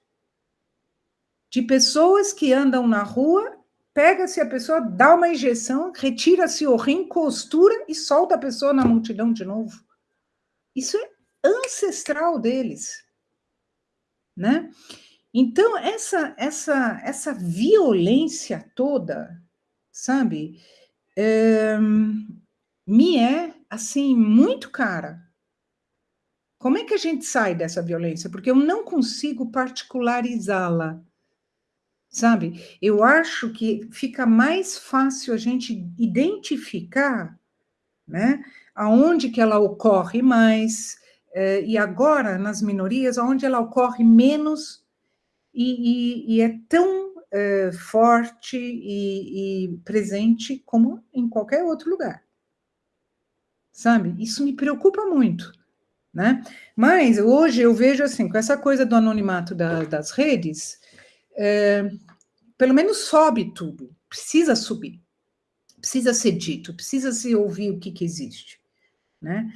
de pessoas que andam na rua, pega-se a pessoa, dá uma injeção, retira-se o rim, costura e solta a pessoa na multidão de novo. Isso é ancestral deles, né? Então, essa, essa, essa violência toda, sabe, é, me é, assim, muito cara. Como é que a gente sai dessa violência? Porque eu não consigo particularizá-la, sabe? Eu acho que fica mais fácil a gente identificar, né, aonde que ela ocorre mais, eh, e agora, nas minorias, aonde ela ocorre menos e, e, e é tão eh, forte e, e presente como em qualquer outro lugar. Sabe? Isso me preocupa muito. Né? Mas hoje eu vejo assim, com essa coisa do anonimato da, das redes, é, pelo menos sobe tudo, precisa subir, precisa ser dito, precisa se ouvir o que, que existe, né?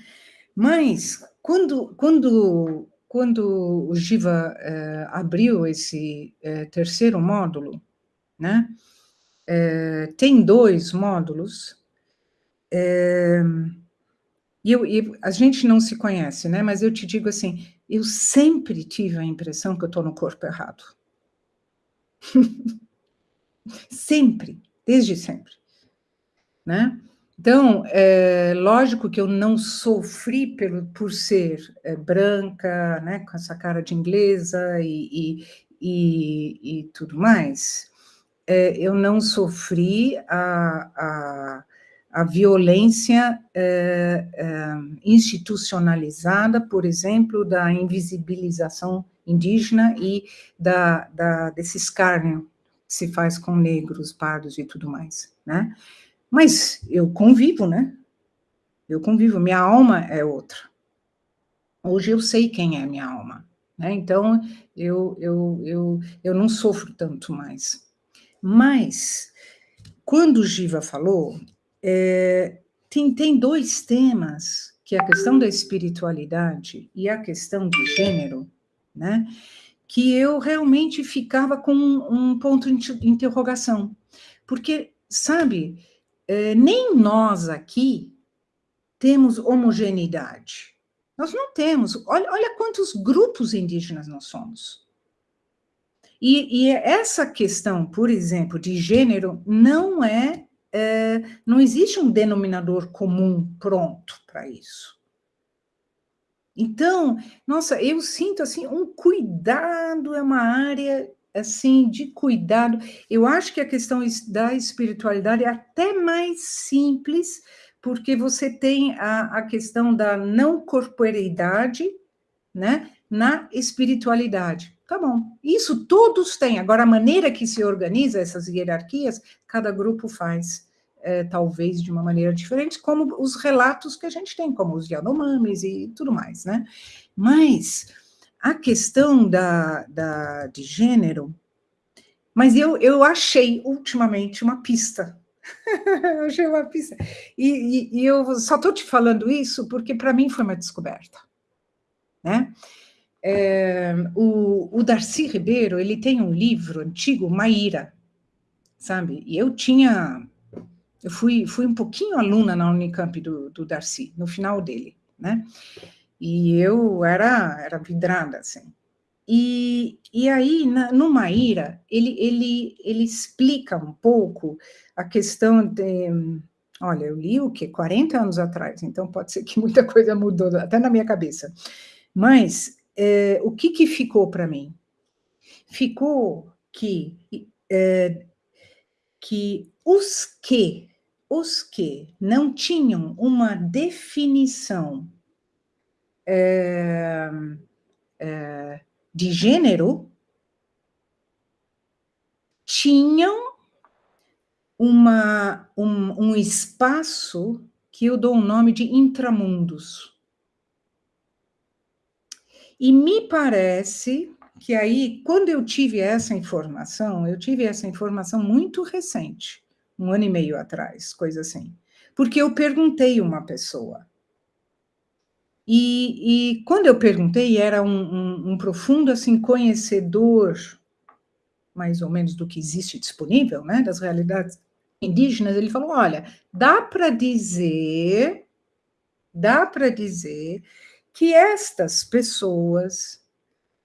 Mas quando, quando, quando o Giva é, abriu esse é, terceiro módulo, né? É, tem dois módulos. É, e, eu, e a gente não se conhece, né? Mas eu te digo assim, eu sempre tive a impressão que eu estou no corpo errado. sempre, desde sempre, né? Então, é lógico que eu não sofri pelo, por ser é, branca, né, com essa cara de inglesa e, e, e, e tudo mais. É, eu não sofri a, a, a violência é, é, institucionalizada, por exemplo, da invisibilização indígena e da, da, desse escárnio que se faz com negros, pardos e tudo mais, né? Mas eu convivo, né? Eu convivo, minha alma é outra. Hoje eu sei quem é minha alma, né? Então, eu, eu, eu, eu não sofro tanto mais. Mas, quando Giva falou, é, tem, tem dois temas, que é a questão da espiritualidade e a questão de gênero, né? Que eu realmente ficava com um, um ponto de interrogação. Porque, sabe, é, nem nós aqui temos homogeneidade. Nós não temos. Olha, olha quantos grupos indígenas nós somos. E, e, essa questão, por exemplo, de gênero, não é é, não existe um denominador comum pronto para isso. Então, nossa, eu sinto assim um cuidado, é uma área assim de cuidado. Eu acho que a questão da espiritualidade é até mais simples, porque você tem a, a questão da não corporeidade, né, na espiritualidade. Tá bom. Isso todos têm. Agora, a maneira que se organiza essas hierarquias, cada grupo faz, é, talvez de uma maneira diferente, como os relatos que a gente tem, como os Yanomamis e tudo mais, né? Mas a questão da, da, de gênero, mas eu, eu achei ultimamente uma pista. achei uma pista. E, e, e eu só estou te falando isso porque para mim foi uma descoberta, né? É, o, o, Darcy Ribeiro, ele tem um livro antigo, Maíra, sabe? E eu tinha, eu fui, fui um pouquinho aluna na Unicamp do, do Darcy, no final dele, né? E eu era, era vidrada, assim. E, e aí, na, no Maíra, ele, ele, ele explica um pouco a questão de... Olha, eu li o quê? 40 anos atrás, então pode ser que muita coisa mudou, até na minha cabeça. Mas é, o que, que ficou para mim? Ficou que, é, que os que, os que não tinham uma definição é, de gênero tinham uma, um, um espaço que eu dou o nome de intramundos. E me parece que aí, quando eu tive essa informação, eu tive essa informação muito recente, um ano e meio atrás, coisa assim, porque eu perguntei uma pessoa. E, e quando eu perguntei, era um, um, um profundo assim conhecedor, mais ou menos do que existe disponível, né, das realidades indígenas. Ele falou: olha, dá para dizer, dá para dizer que estas pessoas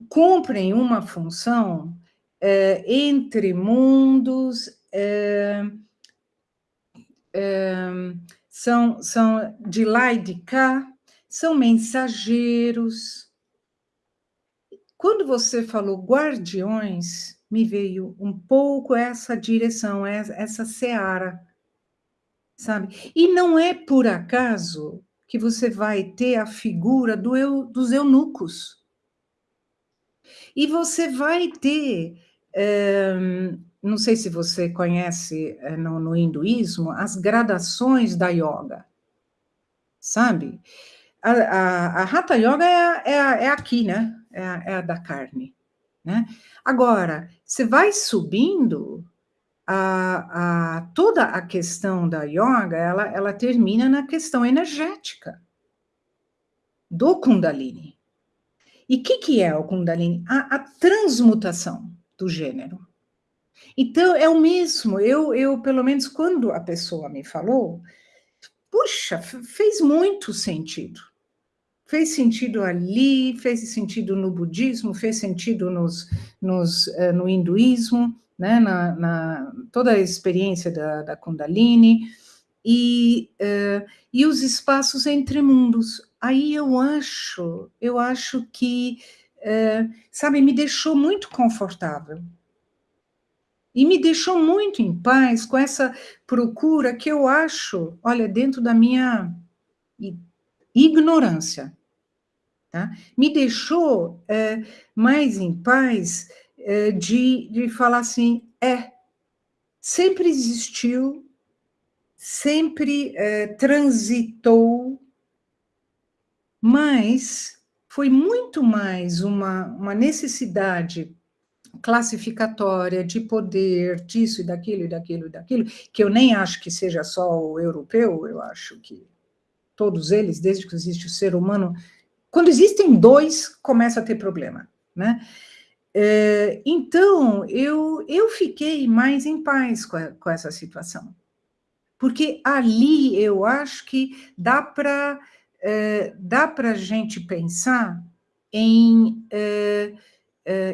cumprem uma função é, entre mundos, é, é, são, são de lá e de cá, são mensageiros. Quando você falou guardiões, me veio um pouco essa direção, essa seara, sabe? E não é por acaso que você vai ter a figura do eu, dos eunucos. E você vai ter, é, não sei se você conhece é, no, no, hinduísmo, as gradações da yoga, sabe? A, a, a Hatha Yoga é, é, é aqui, né? É é a da carne. Né? Agora, você vai subindo, a, a, toda a questão da yoga, ela, ela termina na questão energética do Kundalini. E o que, que é o Kundalini? A, a, transmutação do gênero. Então, é o mesmo. Eu, eu, pelo menos, quando a pessoa me falou, puxa, fez muito sentido. Fez sentido ali, fez sentido no budismo, fez sentido nos, nos, uh, no hinduísmo, né, na, na, toda a experiência da, da Kundalini, e, uh, e os espaços entre mundos. Aí eu acho, eu acho que, uh, sabe, me deixou muito confortável. E me deixou muito em paz com essa procura que eu acho, olha, dentro da minha ignorância, tá? me deixou uh, mais em paz de, de falar assim, é, sempre existiu, sempre é, transitou, mas foi muito mais uma, uma necessidade classificatória de poder, disso e daquilo e daquilo e daquilo, que eu nem acho que seja só o europeu, eu acho que todos eles, desde que existe o ser humano, quando existem dois, começa a ter problema, né? É, então, eu, eu fiquei mais em paz com, a, com essa situação. Porque ali eu acho que dá para é, dá para a gente pensar em, é,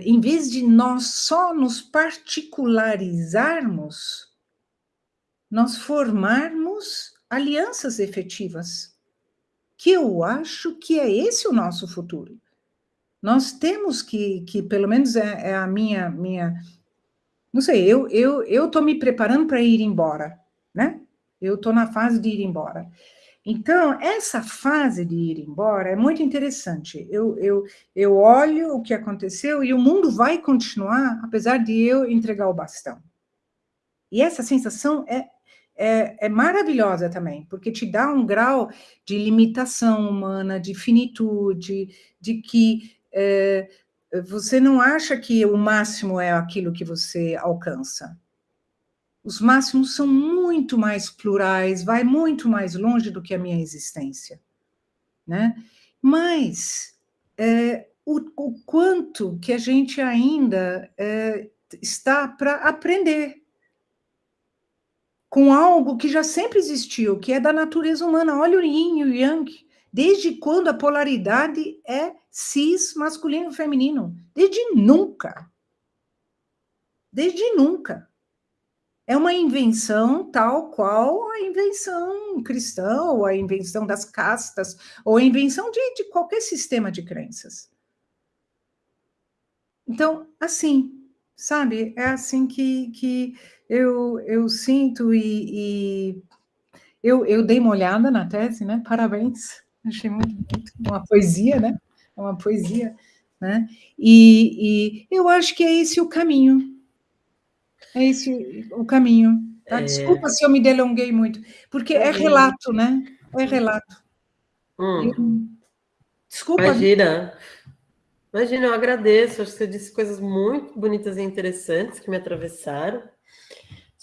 em vez de nós só nos particularizarmos, nós formarmos alianças efetivas, que eu acho que é esse o nosso futuro. Nós temos que, que pelo menos é, é a minha, minha, não sei, eu eu eu estou me preparando para ir embora, né? Eu estou na fase de ir embora. Então, essa fase de ir embora é muito interessante. Eu, eu, eu olho o que aconteceu e o mundo vai continuar, apesar de eu entregar o bastão. E essa sensação é, é, é, maravilhosa também, porque te dá um grau de limitação humana, de finitude, de que é, você não acha que o máximo é aquilo que você alcança. Os máximos são muito mais plurais, vai muito mais longe do que a minha existência. Né? Mas é, o, o, quanto que a gente ainda é, está para aprender com algo que já sempre existiu, que é da natureza humana. Olha o yin e o yang. Desde quando a polaridade é cis masculino feminino? Desde nunca. Desde nunca. É uma invenção tal qual a invenção cristã, ou a invenção das castas, ou a invenção de, de qualquer sistema de crenças. Então, assim, sabe, é assim que, que eu, eu sinto e, e eu, eu dei uma olhada na tese, né? Parabéns. Achei muito, muito uma poesia, né? É uma poesia, né? E, e, eu acho que é esse o caminho. É esse o caminho. Tá? É... Desculpa se eu me delonguei muito, porque é relato, né? É relato. Hum. Eu... Desculpa. Imagina. Imagina, eu agradeço. Acho que você disse coisas muito bonitas e interessantes que me atravessaram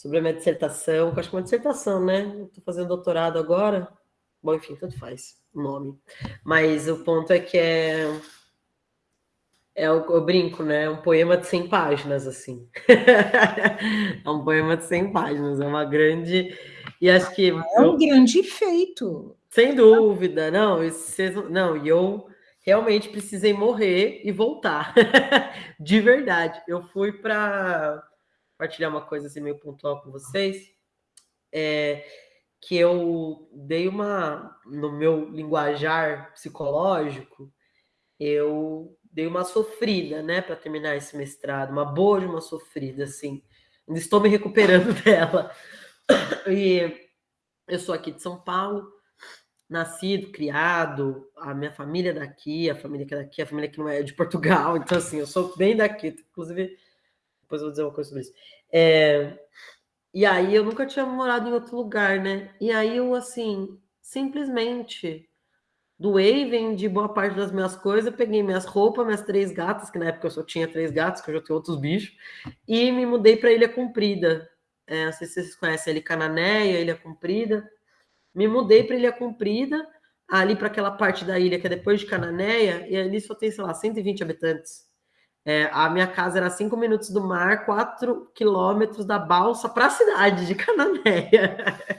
sobre a minha dissertação, eu acho que é uma dissertação, né? Estou fazendo doutorado agora. Bom, enfim, tanto faz nome. Mas o ponto é que é. É o, eu brinco, né? É um poema de 100 páginas, assim. é um poema de 100 páginas, é uma grande. E acho que. É um eu... grande feito. Sem dúvida, não. Não, e eu realmente precisei morrer e voltar. de verdade. Eu fui para compartilhar uma coisa assim meio pontual com vocês. É, que eu dei uma no meu linguajar psicológico, eu dei uma sofrida, né, para terminar esse mestrado, uma boa de uma sofrida assim. Ainda estou me recuperando dela. E eu sou aqui de São Paulo, nascido, criado, a minha família é daqui, a família que é daqui, a família que não é de Portugal, então assim, eu sou bem daqui, inclusive, depois eu vou dizer uma coisa sobre isso. É, e aí eu nunca tinha morado em outro lugar, né? E aí eu, assim, simplesmente doei, vendi boa parte das minhas coisas, peguei minhas roupas, minhas três gatas, que na época eu só tinha três gatos, que eu já tenho outros bichos, e me mudei para Ilha Comprida. É, não sei se vocês conhecem ali Cananéia, Ilha Comprida. Me mudei para Ilha Comprida, ali para aquela parte da ilha que é depois de Cananéia, e ali só tem, sei lá, 120 habitantes. É, a minha casa era cinco minutos do mar, quatro quilômetros da balsa para a cidade de Cananéia.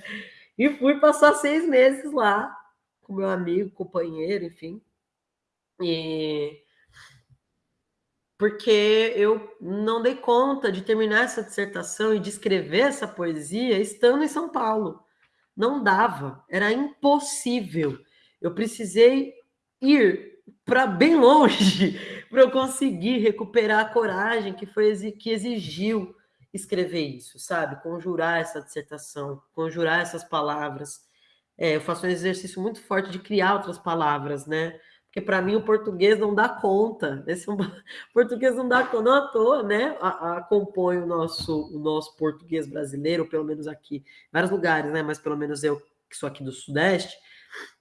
e fui passar seis meses lá com meu amigo, companheiro, enfim. E porque eu não dei conta de terminar essa dissertação e de escrever essa poesia estando em São Paulo. Não dava, era impossível. Eu precisei ir para bem longe para eu conseguir recuperar a coragem que foi que exigiu escrever isso, sabe? Conjurar essa dissertação, conjurar essas palavras. É, eu faço um exercício muito forte de criar outras palavras, né? Porque para mim o português não dá conta. Esse o português não dá conta, não à toa, né? A, compõe o nosso, o nosso português brasileiro, pelo menos aqui, em vários lugares, né? Mas pelo menos eu que sou aqui do Sudeste,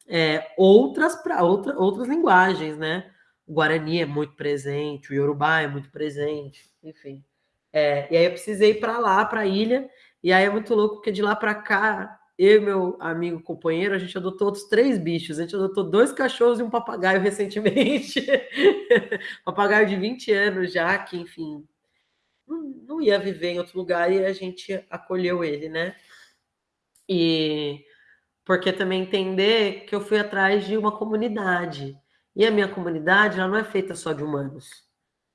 é, outras para outra, outras linguagens, né? O Guarani é muito presente, o Yorubá é muito presente, enfim. É, e aí eu precisei ir para lá, para a ilha, e aí é muito louco, porque de lá para cá, eu e meu amigo companheiro, a gente adotou outros três bichos. A gente adotou dois cachorros e um papagaio recentemente. papagaio de 20 anos já, que, enfim, não, não ia viver em outro lugar e a gente acolheu ele, né? E porque também entender que eu fui atrás de uma comunidade. E a minha comunidade ela não é feita só de humanos.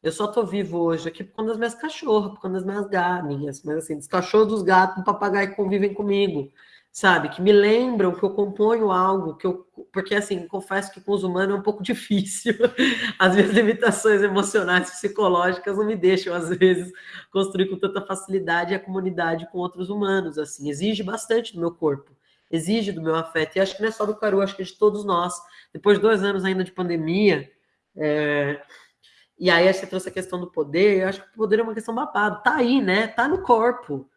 Eu só tô vivo hoje aqui por conta das minhas cachorras, por conta das minhas galinhas, mas assim, dos cachorros, dos gatos, do papagaio que convivem comigo, sabe? Que me lembram que eu componho algo, que eu. Porque assim, confesso que com os humanos é um pouco difícil. As minhas limitações emocionais, psicológicas não me deixam, às vezes, construir com tanta facilidade a comunidade com outros humanos. Assim, exige bastante do meu corpo exige do meu afeto. E acho que não é só do Caru, acho que é de todos nós. Depois de dois anos ainda de pandemia, é... e aí você trouxe a questão do poder, eu acho que o poder é uma questão babado. Tá aí, né? Tá no corpo.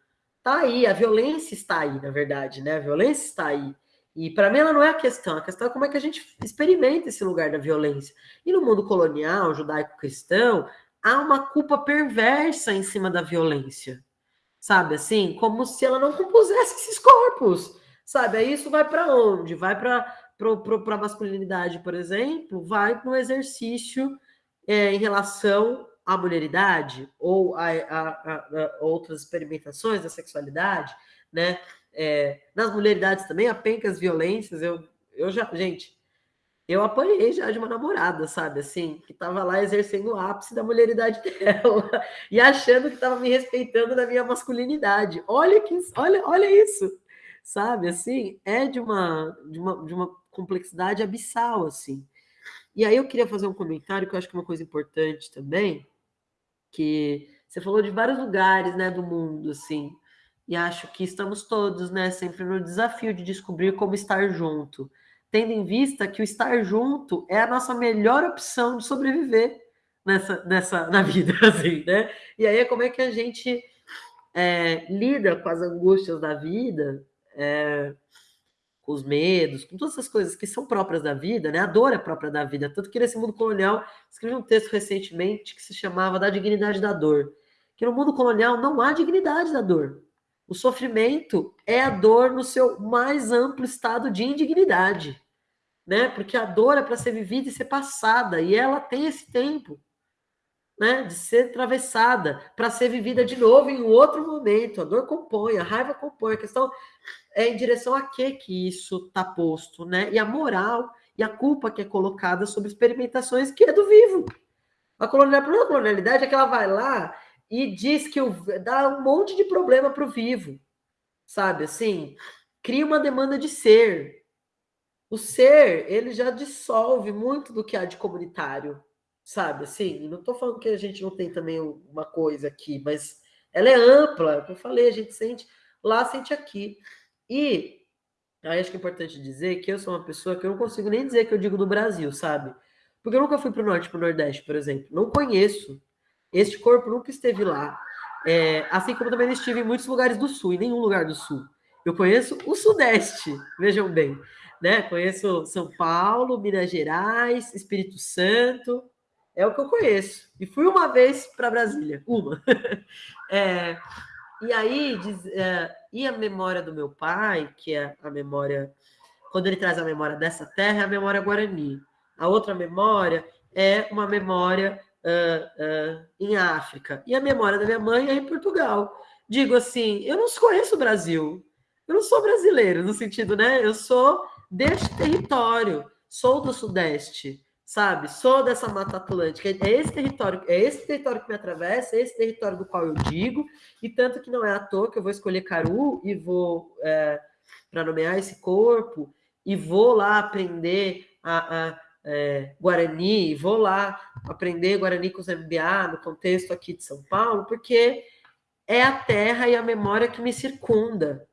Tá aí, a violência está aí, na verdade, né? A violência está aí. E para mim ela não é a questão, a questão é como é que a gente experimenta esse lugar da violência. E no mundo colonial, judaico-cristão, há uma culpa perversa em cima da violência. Sabe assim? Como se ela não compusesse esses corpos. Sabe? Aí isso vai para onde? Vai para a masculinidade, por exemplo, vai para um exercício é, em relação à mulheridade ou a, a, a, outras experimentações da sexualidade, né? É, nas mulheridades também, a pencas violências, eu, eu já, gente, eu apanhei já de uma namorada, sabe, assim, que estava lá exercendo o ápice da mulheridade dela e achando que estava me respeitando na minha masculinidade. Olha que, olha, olha isso, sabe? Assim, é de uma, de uma, de uma complexidade abissal, assim. E aí eu queria fazer um comentário que eu acho que é uma coisa importante também, que você falou de vários lugares, né, do mundo, assim, e acho que estamos todos, né, sempre no desafio de descobrir como estar junto, tendo em vista que o estar junto é a nossa melhor opção de sobreviver nessa, nessa na vida, assim, né? E aí como é que a gente é, lida com as angústias da vida é, com os medos, com todas essas coisas que são próprias da vida, né? A dor é própria da vida. Tanto que nesse mundo colonial, escrevi um texto recentemente que se chamava Da Dignidade da Dor. Que no mundo colonial não há dignidade da dor. O sofrimento é a dor no seu mais amplo estado de indignidade, né? Porque a dor é para ser vivida e ser passada, e ela tem esse tempo né, de ser atravessada para ser vivida de novo em outro momento. A dor compõe, a raiva compõe. A questão é em direção a que que isso está posto, né? E a moral e a culpa que é colocada sobre experimentações que é do vivo. A colonialidade é que ela vai lá e diz que o, dá um monte de problema para o vivo, sabe? Assim, cria uma demanda de ser. O ser, ele já dissolve muito do que há de comunitário, sabe? Assim, não estou falando que a gente não tem também uma coisa aqui, mas ela é ampla, como eu falei, a gente sente lá, sente aqui. E aí acho que é importante dizer que eu sou uma pessoa que eu não consigo nem dizer que eu digo do Brasil, sabe? Porque eu nunca fui para o norte, para o nordeste, por exemplo. Não conheço. Este corpo nunca esteve lá. É, assim como também estive em muitos lugares do sul, em nenhum lugar do sul. Eu conheço o sudeste, vejam bem. Né? Conheço São Paulo, Minas Gerais, Espírito Santo, é o que eu conheço. E fui uma vez para Brasília, uma. é, e aí, diz, é, e a memória do meu pai, que é a memória, quando ele traz a memória dessa terra, é a memória guarani. A outra memória é uma memória uh, uh, em África. E a memória da minha mãe é em Portugal. Digo assim, eu não conheço o Brasil. Eu não sou brasileiro, no sentido, né? Eu sou deste território, sou do Sudeste sabe? Sou dessa Mata Atlântica. É esse território, é esse território que me atravessa, é esse território do qual eu digo, e tanto que não é à toa que eu vou escolher Caru e vou é, para nomear esse corpo e vou lá aprender a, a é, Guarani, vou lá aprender Guarani com os MBA no contexto aqui de São Paulo, porque é a terra e a memória que me circunda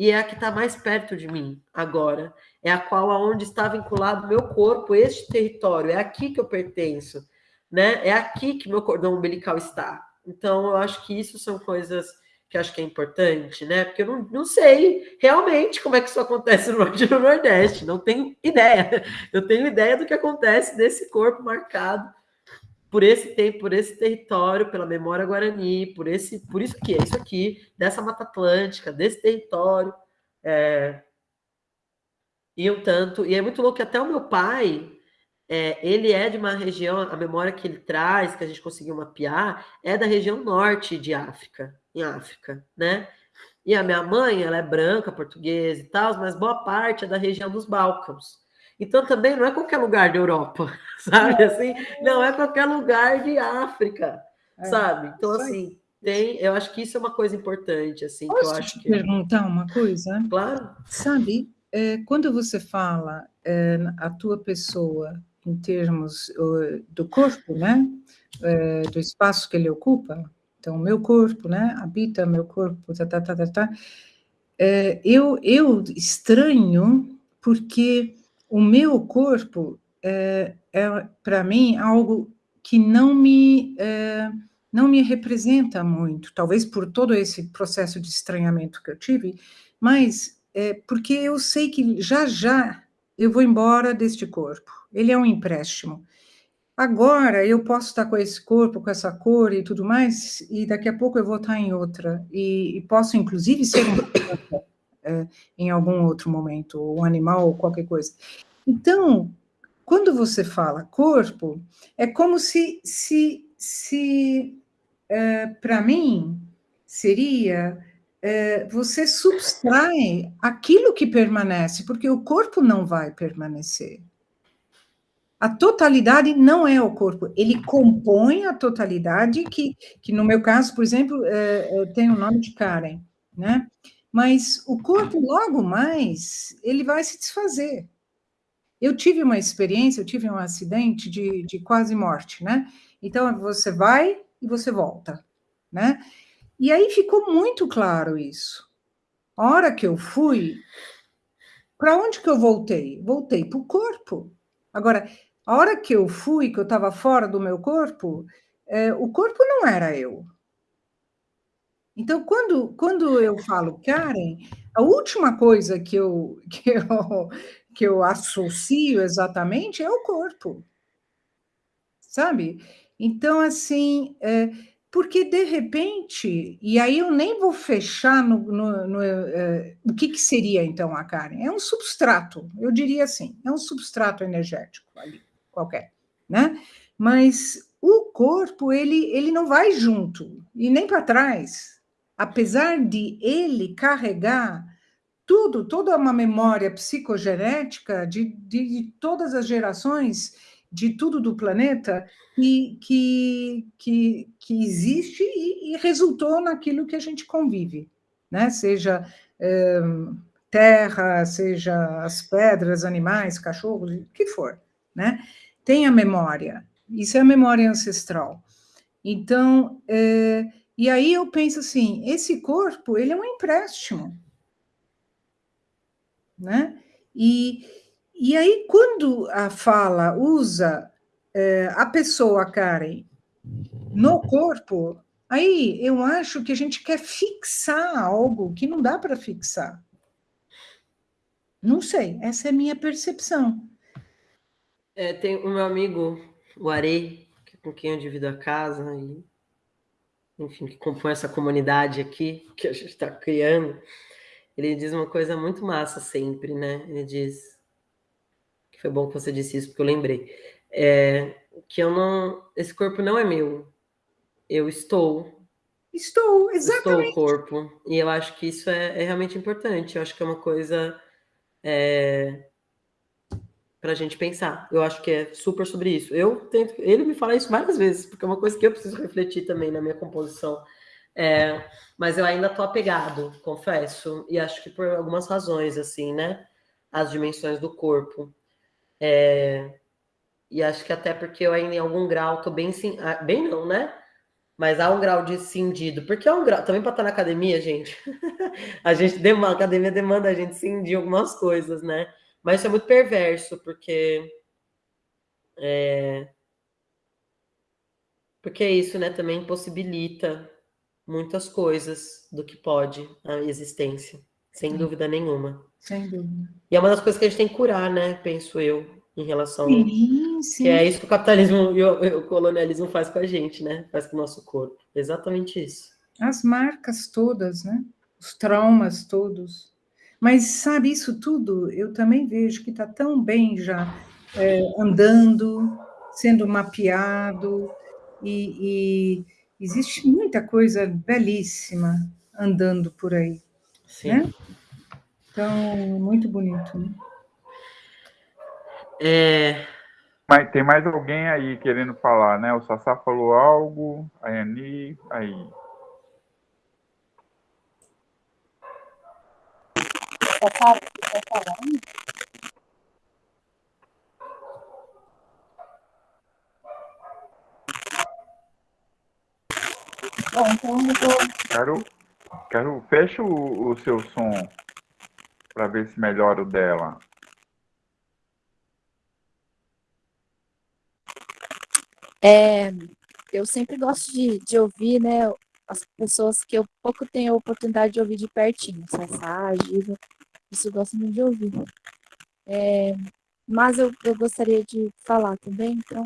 e é a que está mais perto de mim agora, é a qual aonde está vinculado meu corpo, este território, é aqui que eu pertenço, né? É aqui que meu cordão umbilical está. Então, eu acho que isso são coisas que acho que é importante, né? Porque eu não, não sei realmente como é que isso acontece no Norte e no Nordeste, não tenho ideia. Eu tenho ideia do que acontece desse corpo marcado por esse tempo, por esse território, pela memória guarani, por esse, por isso que é isso aqui, dessa Mata Atlântica, desse território. É, e um tanto, e é muito louco que até o meu pai, é, ele é de uma região, a memória que ele traz, que a gente conseguiu mapear, é da região norte de África, em África, né? E a minha mãe, ela é branca, portuguesa e tal, mas boa parte é da região dos Balcãs. Então também não é qualquer lugar da Europa, sabe? Assim, não é qualquer lugar de África, é, sabe? Então assim, tem, eu acho que isso é uma coisa importante, assim, Posso que eu acho te que perguntar uma coisa? Claro. Sabe, é, quando você fala é, a tua pessoa em termos do corpo, né? É, do espaço que ele ocupa, então meu corpo, né? Habita meu corpo, tá, tá, tá, tá, tá. É, eu, eu estranho porque o meu corpo é, é para mim, algo que não me, é, não me representa muito, talvez por todo esse processo de estranhamento que eu tive, mas é porque eu sei que já já eu vou embora deste corpo, ele é um empréstimo. Agora eu posso estar com esse corpo, com essa cor e tudo mais, e daqui a pouco eu vou estar em outra, e, e posso inclusive ser um é, em algum outro momento, ou um animal, ou qualquer coisa. Então, quando você fala corpo, é como se, se, se é, para mim, seria é, você subtrai aquilo que permanece, porque o corpo não vai permanecer. A totalidade não é o corpo, ele compõe a totalidade, que, que no meu caso, por exemplo, é, tem o nome de Karen, né? Mas o corpo, logo mais, ele vai se desfazer. Eu tive uma experiência, eu tive um acidente de, de quase morte, né? Então, você vai e você volta, né? E aí ficou muito claro isso. A hora que eu fui, para onde que eu voltei? Voltei para o corpo. Agora, a hora que eu fui, que eu estava fora do meu corpo, é, o corpo não era eu. Então, quando, quando eu falo Karen, a última coisa que eu, que, eu, que eu associo exatamente é o corpo. Sabe? Então, assim, é, porque de repente, e aí eu nem vou fechar no, no, no é, o que, que seria então a Karen? É um substrato, eu diria assim, é um substrato energético ali, qualquer, né? Mas o corpo, ele, ele não vai junto, e nem para trás, apesar de ele carregar tudo, toda uma memória psicogenética de, de, de todas as gerações, de tudo do planeta, e, que, que, que existe e, e resultou naquilo que a gente convive, né? Seja é, terra, seja as pedras, animais, cachorros, o que for, né? Tem a memória, isso é a memória ancestral. Então, é, e aí eu penso assim, esse corpo, ele é um empréstimo, né? E, e aí, quando a fala usa é, a pessoa, Karen, no corpo, aí eu acho que a gente quer fixar algo que não dá para fixar. Não sei, essa é a minha percepção. É, tem o meu amigo, o Arei, com quem eu divido a casa, e, enfim, que compõe essa comunidade aqui que a gente está criando ele diz uma coisa muito massa sempre, né? Ele diz que foi bom que você disse isso porque eu lembrei, é, que eu não, esse corpo não é meu, eu estou. Estou, exatamente. Estou o corpo. E eu acho que isso é, é realmente importante. Eu acho que é uma coisa é, para a gente pensar. Eu acho que é super sobre isso. Eu tento. Ele me fala isso várias vezes, porque é uma coisa que eu preciso refletir também na minha composição é, mas eu ainda tô apegado, confesso, e acho que por algumas razões, assim, né? As dimensões do corpo. É, e acho que até porque eu ainda em algum grau tô bem, ah, bem não, né? Mas há um grau de cindido, porque é um grau, também para estar na academia, gente, a gente demanda, a academia demanda a gente cindir algumas coisas, né? Mas isso é muito perverso, porque é, porque é isso, né, também impossibilita muitas coisas do que pode a existência, sem Sim. dúvida nenhuma. Sem dúvida. E é uma das coisas que a gente tem que curar, né? Penso eu, em relação. Sim, sim. Que é isso que o capitalismo e o, o colonialismo faz com a gente, né? Faz com o nosso corpo. Exatamente isso. As marcas todas, né? Os traumas todos. Mas sabe, isso tudo eu também vejo que está tão bem já é, andando, sendo mapeado, e, e existe muita coisa belíssima andando por aí. Sim. Né? Então, muito bonito. Né? É... Mas tem mais alguém aí querendo falar, né? O Sassá falou algo, a Ani, aí. Falando? Bom, então eu vou... Quero, quero fecha o, o seu som para ver se melhora o dela. É, eu sempre gosto de, de ouvir, né, as pessoas que eu pouco tenho a oportunidade de ouvir de pertinho, Sassá, Giva, isso eu gosto muito de ouvir. É, mas eu, eu gostaria de falar também, então,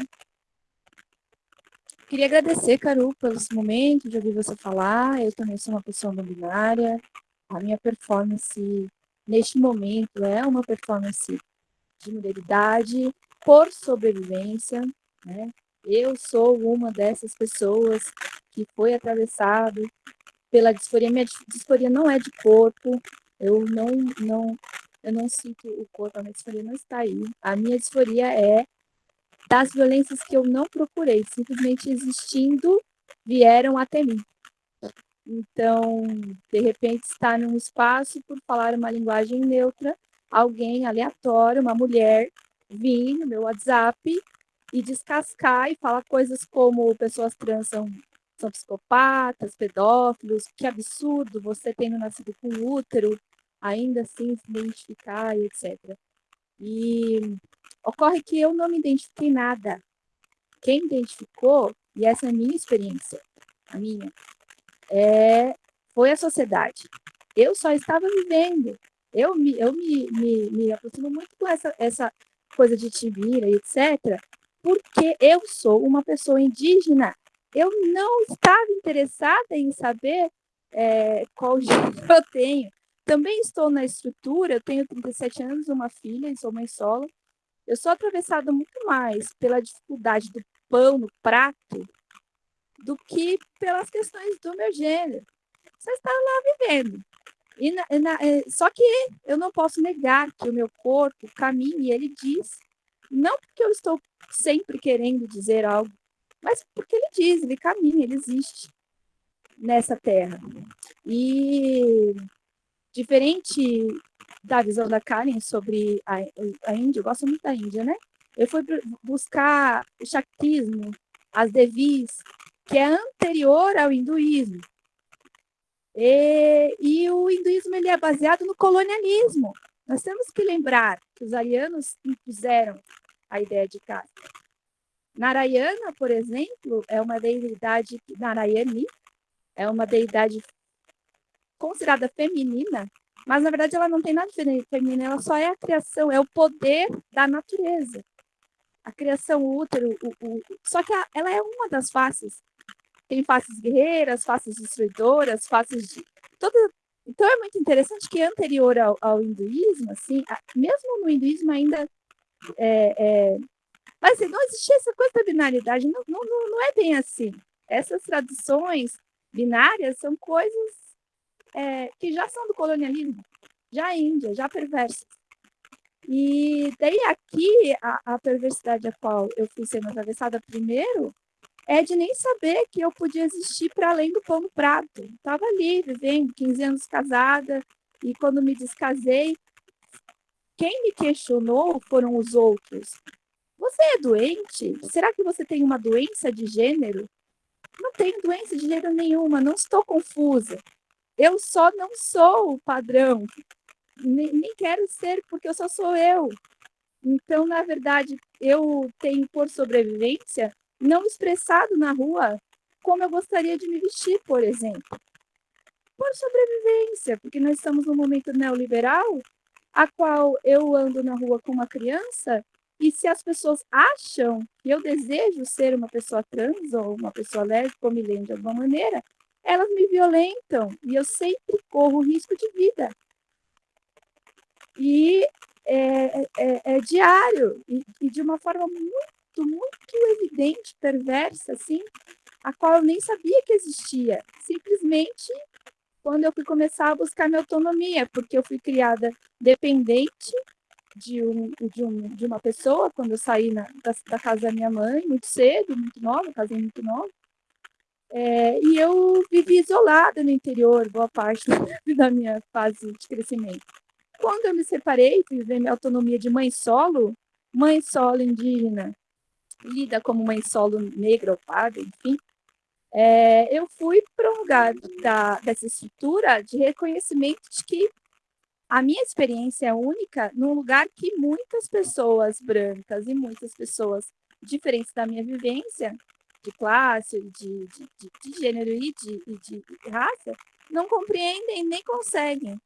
Queria agradecer, Caru, pelo esse momento de ouvir você falar. Eu também sou uma pessoa não binária. A minha performance neste momento é uma performance de mulheridade por sobrevivência. Né? Eu sou uma dessas pessoas que foi atravessado pela disforia. Minha disforia não é de corpo. Eu não, não, eu não sinto o corpo. A minha disforia não está aí. A minha disforia é das violências que eu não procurei, simplesmente existindo, vieram até mim. Então, de repente, está num espaço por falar uma linguagem neutra, alguém aleatório, uma mulher, vir no meu WhatsApp e descascar e falar coisas como pessoas trans são, são psicopatas, pedófilos, que absurdo você tendo nascido com útero, ainda assim se identificar e etc. E Ocorre que eu não me identifiquei nada. Quem identificou, e essa é a minha experiência, a minha, é, foi a sociedade. Eu só estava vivendo. Eu me, eu me, me, me aproximo muito com essa, essa coisa de Tibira e etc., porque eu sou uma pessoa indígena. Eu não estava interessada em saber é, qual gênero eu tenho. Também estou na estrutura, eu tenho 37 anos, uma filha sou mãe solo. Eu sou atravessada muito mais pela dificuldade do pão no prato do que pelas questões do meu gênero. Você está lá vivendo. E na, na, é, só que eu não posso negar que o meu corpo caminha e ele diz, não porque eu estou sempre querendo dizer algo, mas porque ele diz, ele caminha, ele existe nessa terra. E diferente da visão da Karen sobre a, a Índia, eu gosto muito da Índia, né? Eu fui buscar o Shaktismo, as Devis, que é anterior ao hinduísmo. E, e, o hinduísmo ele é baseado no colonialismo. Nós temos que lembrar que os arianos impuseram a ideia de casa. Narayana, por exemplo, é uma deidade, Narayani, é uma deidade considerada feminina, mas na verdade ela não tem nada de feminina, ela só é a criação, é o poder da natureza. A criação o útero, o, o, só que ela é uma das faces. Tem faces guerreiras, faces destruidoras, faces de. Toda, então é muito interessante que anterior ao, ao hinduísmo, assim, a, mesmo no hinduísmo ainda é, é, mas assim, não existia essa coisa da binaridade, não, não, não é bem assim. Essas tradições binárias são coisas é, que já são do colonialismo, já índia, já perversas. E daí aqui, a, a perversidade a qual eu fui sendo atravessada primeiro é de nem saber que eu podia existir para além do pão no prato. Estava ali, vivendo, 15 anos casada, e quando me descasei, quem me questionou foram os outros. Você é doente? Será que você tem uma doença de gênero? Não tenho doença de gênero nenhuma, não estou confusa. Eu só não sou o padrão. Nem, nem quero ser, porque eu só sou eu. Então, na verdade, eu tenho por sobrevivência não expressado na rua como eu gostaria de me vestir, por exemplo. Por sobrevivência, porque nós estamos num momento neoliberal, a qual eu ando na rua com uma criança e se as pessoas acham que eu desejo ser uma pessoa trans ou uma pessoa lésbica ou me de alguma maneira, elas me violentam e eu sempre corro risco de vida. E é, é, é diário e, e, de uma forma muito, muito evidente, perversa, assim, a qual eu nem sabia que existia. Simplesmente quando eu fui começar a buscar minha autonomia, porque eu fui criada dependente de, um, de, um, de uma pessoa quando eu saí na, da, da, casa da minha mãe, muito cedo, muito nova, casei muito nova. É, e eu vivi isolada no interior, boa parte da minha fase de crescimento. Quando eu me separei, fui viver minha autonomia de mãe solo, mãe solo indígena, lida como mãe solo negra ou parda, enfim, é, eu fui para um lugar da, dessa estrutura de reconhecimento de que a minha experiência é única num lugar que muitas pessoas brancas e muitas pessoas diferentes da minha vivência, de classe, de, de, de, de gênero e de, de, raça, não compreendem nem conseguem.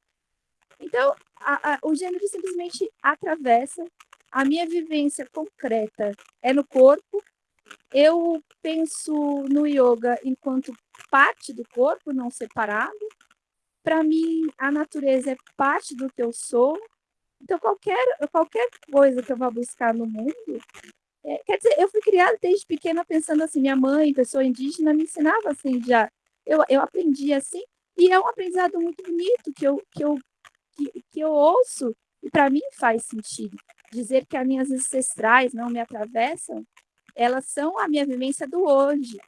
Então, a, a, o gênero simplesmente atravessa a minha vivência concreta é no corpo. Eu penso no yoga enquanto parte do corpo, não separado para mim, a natureza é parte do que eu sou. Então, qualquer, qualquer coisa que eu vá buscar no mundo, é, quer dizer, eu fui criada desde pequena pensando assim, minha mãe, pessoa indígena, me ensinava assim já. Eu, eu aprendi assim, e é um aprendizado muito bonito que eu, que eu, que, que eu ouço, e para mim faz sentido. Dizer que as minhas ancestrais não me atravessam, elas são a minha vivência do hoje.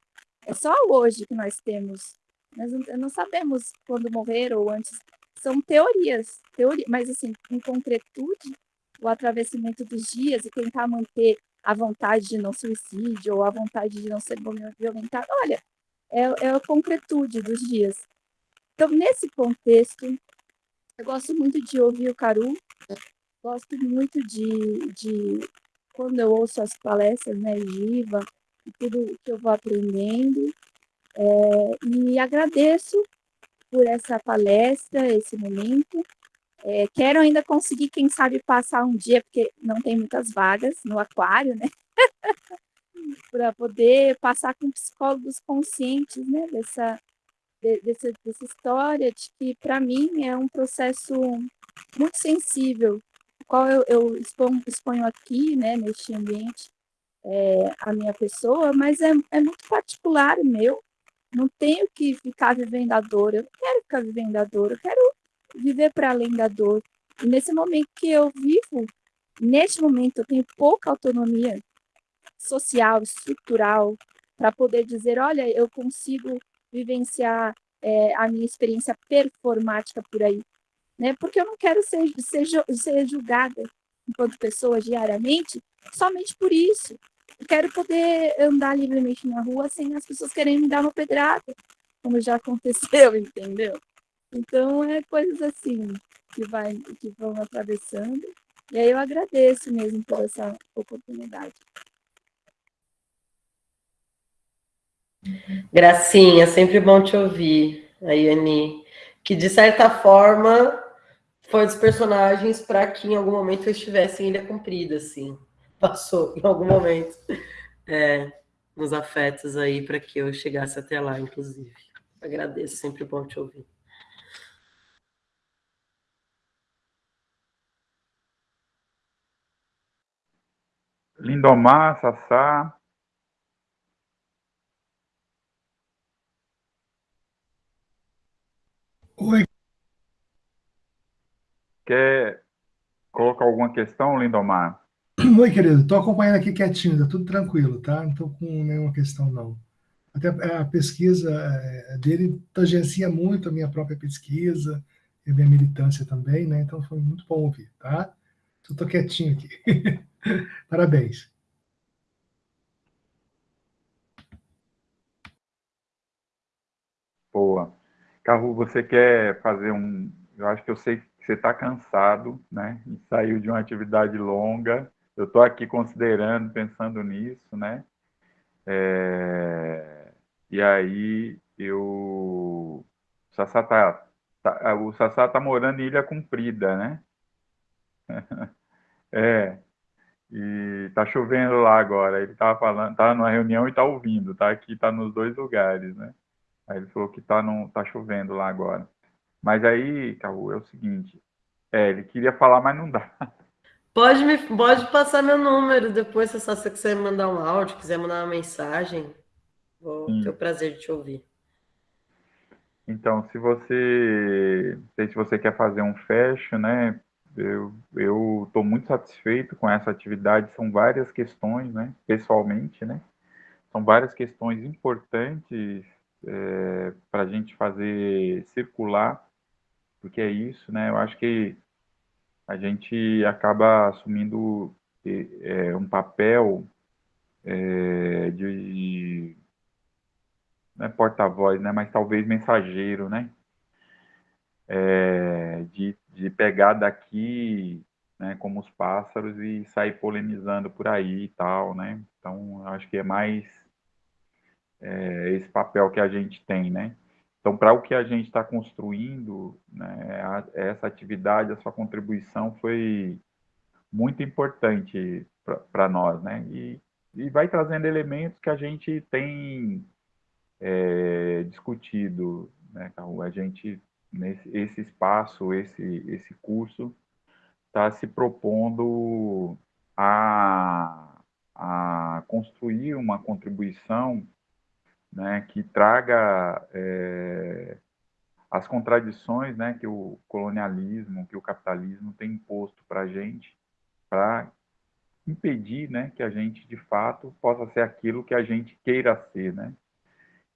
É só hoje que nós temos nós não, sabemos quando morrer ou antes. São teorias, teoria, mas assim, em concretude, o atravessamento dos dias e tentar manter a vontade de não suicídio ou a vontade de não ser violentado, olha, é, é a concretude dos dias. Então, nesse contexto, eu gosto muito de ouvir o Caru, gosto muito de, de quando eu ouço as palestras, né, Giva, e tudo que eu vou aprendendo, é, e agradeço por essa palestra, esse momento. É, quero ainda conseguir, quem sabe, passar um dia, porque não tem muitas vagas no aquário, né? Para poder passar com psicólogos conscientes, né? Dessa, de, dessa, dessa história, de que, para mim, é um processo muito sensível, qual eu, eu exponho, exponho aqui, né, neste ambiente, é, a minha pessoa, mas é, é muito particular meu, não tenho que ficar vivendo a dor, eu não quero ficar vivendo a dor, eu quero viver para além da dor. E nesse momento que eu vivo, neste momento eu tenho pouca autonomia social, estrutural, para poder dizer, olha, eu consigo vivenciar é, a minha experiência performática por aí, né? Porque eu não quero ser, ser, ser julgada enquanto pessoa diariamente somente por isso. Quero poder andar livremente na rua sem as pessoas querendo me dar uma pedrada, como já aconteceu, entendeu? Então, é coisas assim que, vai, que vão atravessando. E aí eu agradeço mesmo por essa oportunidade. Gracinha, sempre bom te ouvir, a Yani, que de certa forma foi dos personagens para que em algum momento eu estivesse em Ilha Comprida, assim. Passou em algum momento é, nos afetos aí para que eu chegasse até lá, inclusive. Agradeço, sempre bom te ouvir. Lindomar, Sassá. Oi. Quer colocar alguma questão, Lindomar? Oi, querido. Estou acompanhando aqui quietinho, tá tudo tranquilo, tá? Não estou com nenhuma questão, não. Até a pesquisa é, dele tangencia muito a minha própria pesquisa e a minha militância também, né? Então foi muito bom ouvir, tá? Estou quietinho aqui. Parabéns. Boa. Carro, você quer fazer um. Eu acho que eu sei que você está cansado, né? E saiu de uma atividade longa. Eu estou aqui considerando, pensando nisso, né? É... E aí eu. O Sassá tá, tá, o Sassá tá morando em Ilha Comprida, né? É. E tá chovendo lá agora. Ele tava falando, tá numa reunião e tá ouvindo, tá aqui, tá nos dois lugares, né? Aí ele falou que tá, tá chovendo lá agora. Mas aí, Caú, é o seguinte. É, ele queria falar, mas não dá. Pode, me, pode passar meu número depois, se você quiser mandar um áudio, quiser mandar uma mensagem. Vou ter o prazer de te ouvir. Então, se você, se você quer fazer um fecho, né? Eu estou muito satisfeito com essa atividade. São várias questões, né? Pessoalmente, né? São várias questões importantes é, para a gente fazer circular, porque é isso, né? Eu acho que a gente acaba assumindo é, um papel é, de, não é porta-voz, né? Mas talvez mensageiro, né? É, de, de pegar daqui, né, como os pássaros e sair polemizando por aí e tal, né? Então, acho que é mais esse papel que a gente tem, né? Então, para o que a gente está construindo, né, a, essa atividade, a sua contribuição foi muito importante para nós, né? E, e vai trazendo elementos que a gente tem é, discutido, né, A gente, nesse esse espaço, esse, esse curso, está se propondo a, a construir uma contribuição né, que traga é, as contradições né, que o colonialismo, que o capitalismo tem imposto para a gente, para impedir né, que a gente, de fato, possa ser aquilo que a gente queira ser, né?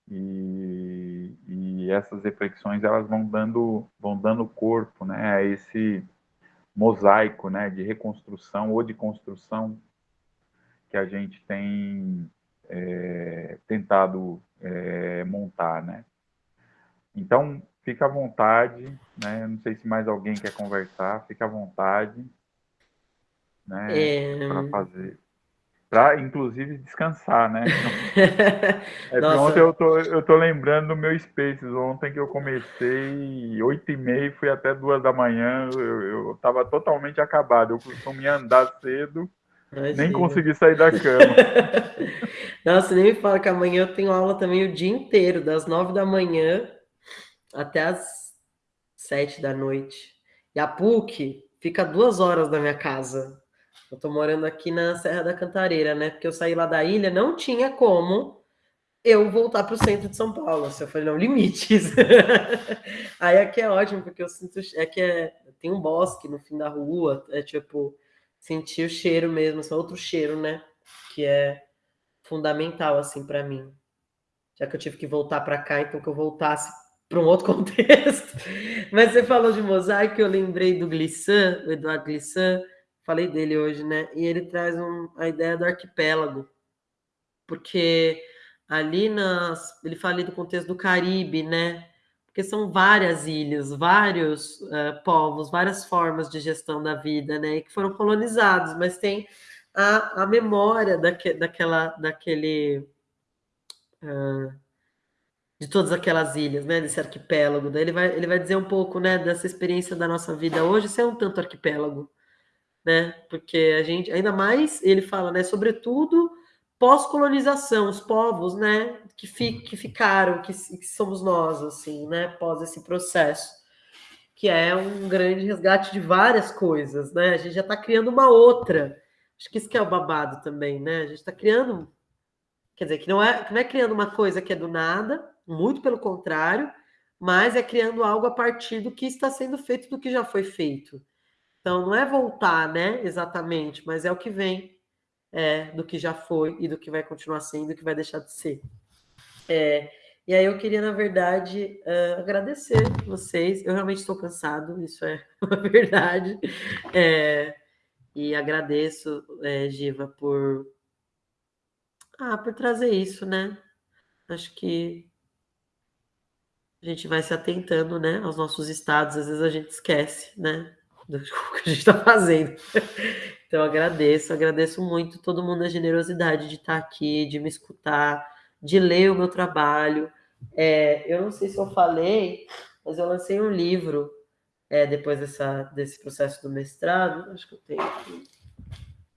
E, e essas reflexões elas vão dando vão dando corpo né a esse mosaico né de reconstrução ou de construção que a gente tem é, tentado é, montar, né? Então, fica à vontade, né? Não sei se mais alguém quer conversar, fica à vontade, né? É... Para fazer, para inclusive descansar, né? é ontem eu tô, eu tô lembrando do meu Spaces, ontem que eu comecei oito e meia fui até duas da manhã, eu, eu tava totalmente acabado, eu costumo andar cedo, Imagina. Nem consegui sair da cama. Nossa, nem me fala que amanhã eu tenho aula também o dia inteiro, das nove da manhã até as sete da noite. E a PUC fica duas horas da minha casa. Eu tô morando aqui na Serra da Cantareira, né? Porque eu saí lá da ilha, não tinha como eu voltar para o centro de São Paulo. Assim, eu falei, não, limites. Aí aqui é ótimo, porque eu sinto. É que é, tem um bosque no fim da rua, é tipo, sentir o cheiro mesmo, assim, outro cheiro, né? Que é fundamental, assim, para mim. Já que eu tive que voltar para cá, então que eu voltasse para um outro contexto. Mas você falou de mosaico, eu lembrei do Glissant, o Eduardo Glissant, falei dele hoje, né? E ele traz um, a ideia do arquipélago, porque ali nas, ele fala ali do contexto do Caribe, né? Porque são várias ilhas, vários uh, povos, várias formas de gestão da vida, né? Que foram colonizados, mas tem a, a memória daque, daquela, daquele uh, de todas aquelas ilhas, né? Desse arquipélago. Daí ele vai, ele vai dizer um pouco, né? Dessa experiência da nossa vida hoje, ser um tanto arquipélago, né? Porque a gente, ainda mais, ele fala, né? Sobretudo pós-colonização, os povos, né, que, fi, que ficaram, que, que, somos nós, assim, né, pós esse processo, que é um grande resgate de várias coisas, né, a gente já está criando uma outra, acho que isso que é o babado também, né, a gente está criando, quer dizer, que não é, que não é criando uma coisa que é do nada, muito pelo contrário, mas é criando algo a partir do que está sendo feito, do que já foi feito. Então, não é voltar, né, exatamente, mas é o que vem é, do que já foi e do que vai continuar sendo, do que vai deixar de ser. É, e aí eu queria, na verdade, uh, agradecer vocês. Eu realmente estou cansado, isso é uma verdade. É, e agradeço, é, Giva, por, ah, por trazer isso, né? Acho que a gente vai se atentando, né, aos nossos estados. Às vezes a gente esquece, né, do que a gente está fazendo. Então, agradeço, agradeço muito todo mundo a generosidade de estar aqui, de me escutar, de ler o meu trabalho. É, eu não sei se eu falei, mas eu lancei um livro é, depois dessa, desse processo do mestrado. Acho que eu tenho aqui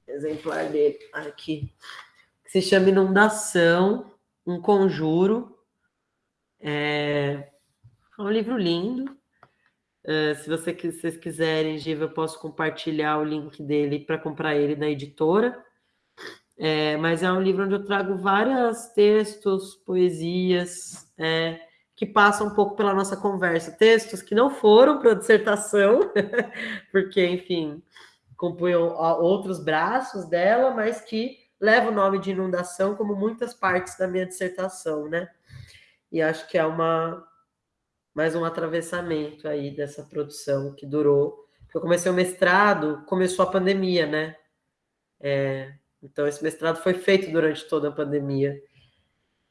exemplar dele aqui, que se chama Inundação, um conjuro. É, é um livro lindo, Uh, se você, vocês quiserem, Giva, eu posso compartilhar o link dele para comprar ele na editora. É, mas é um livro onde eu trago vários textos, poesias, é, que passam um pouco pela nossa conversa. Textos que não foram para a dissertação, porque, enfim, compunham outros braços dela, mas que levam o nome de inundação como muitas partes da minha dissertação, né? E acho que é uma, mais um atravessamento aí dessa produção que durou. Eu comecei o mestrado, começou a pandemia, né? É, então, esse mestrado foi feito durante toda a pandemia.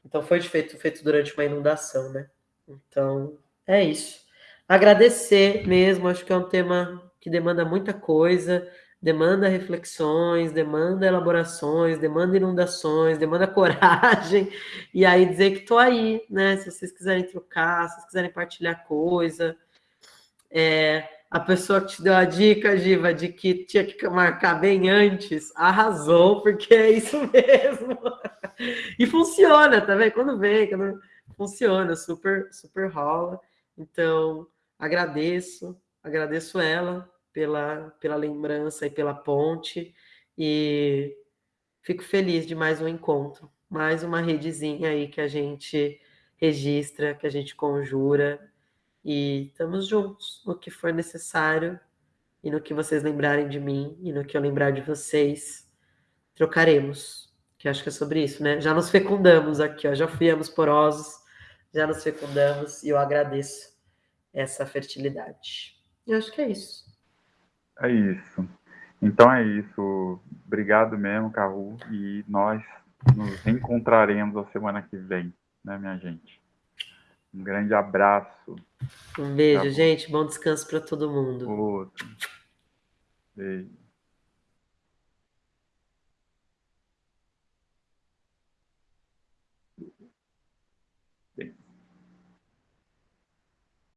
Então, foi feito, feito durante uma inundação, né? Então, é isso. Agradecer mesmo, acho que é um tema que demanda muita coisa demanda reflexões, demanda elaborações, demanda inundações, demanda coragem, e aí dizer que estou aí, né? Se vocês quiserem trocar, se vocês quiserem partilhar coisa. É, a pessoa que te deu a dica, Giva, de que tinha que marcar bem antes, arrasou, porque é isso mesmo. E funciona, tá vendo? Quando vem, quando funciona, super, super rola. Então, agradeço, agradeço ela pela, pela lembrança e pela ponte. E fico feliz de mais um encontro, mais uma redezinha aí que a gente registra, que a gente conjura. E estamos juntos no que for necessário e no que vocês lembrarem de mim e no que eu lembrar de vocês, trocaremos. Que acho que é sobre isso, né? Já nos fecundamos aqui, ó, já fomos porosos, já nos fecundamos e eu agradeço essa fertilidade. Eu acho que é isso. É isso. Então é isso. Obrigado mesmo, Carru. E nós nos encontraremos a semana que vem, né, minha gente? Um grande abraço. Um beijo, tá gente. Bom descanso para todo mundo. Outro. Beijo.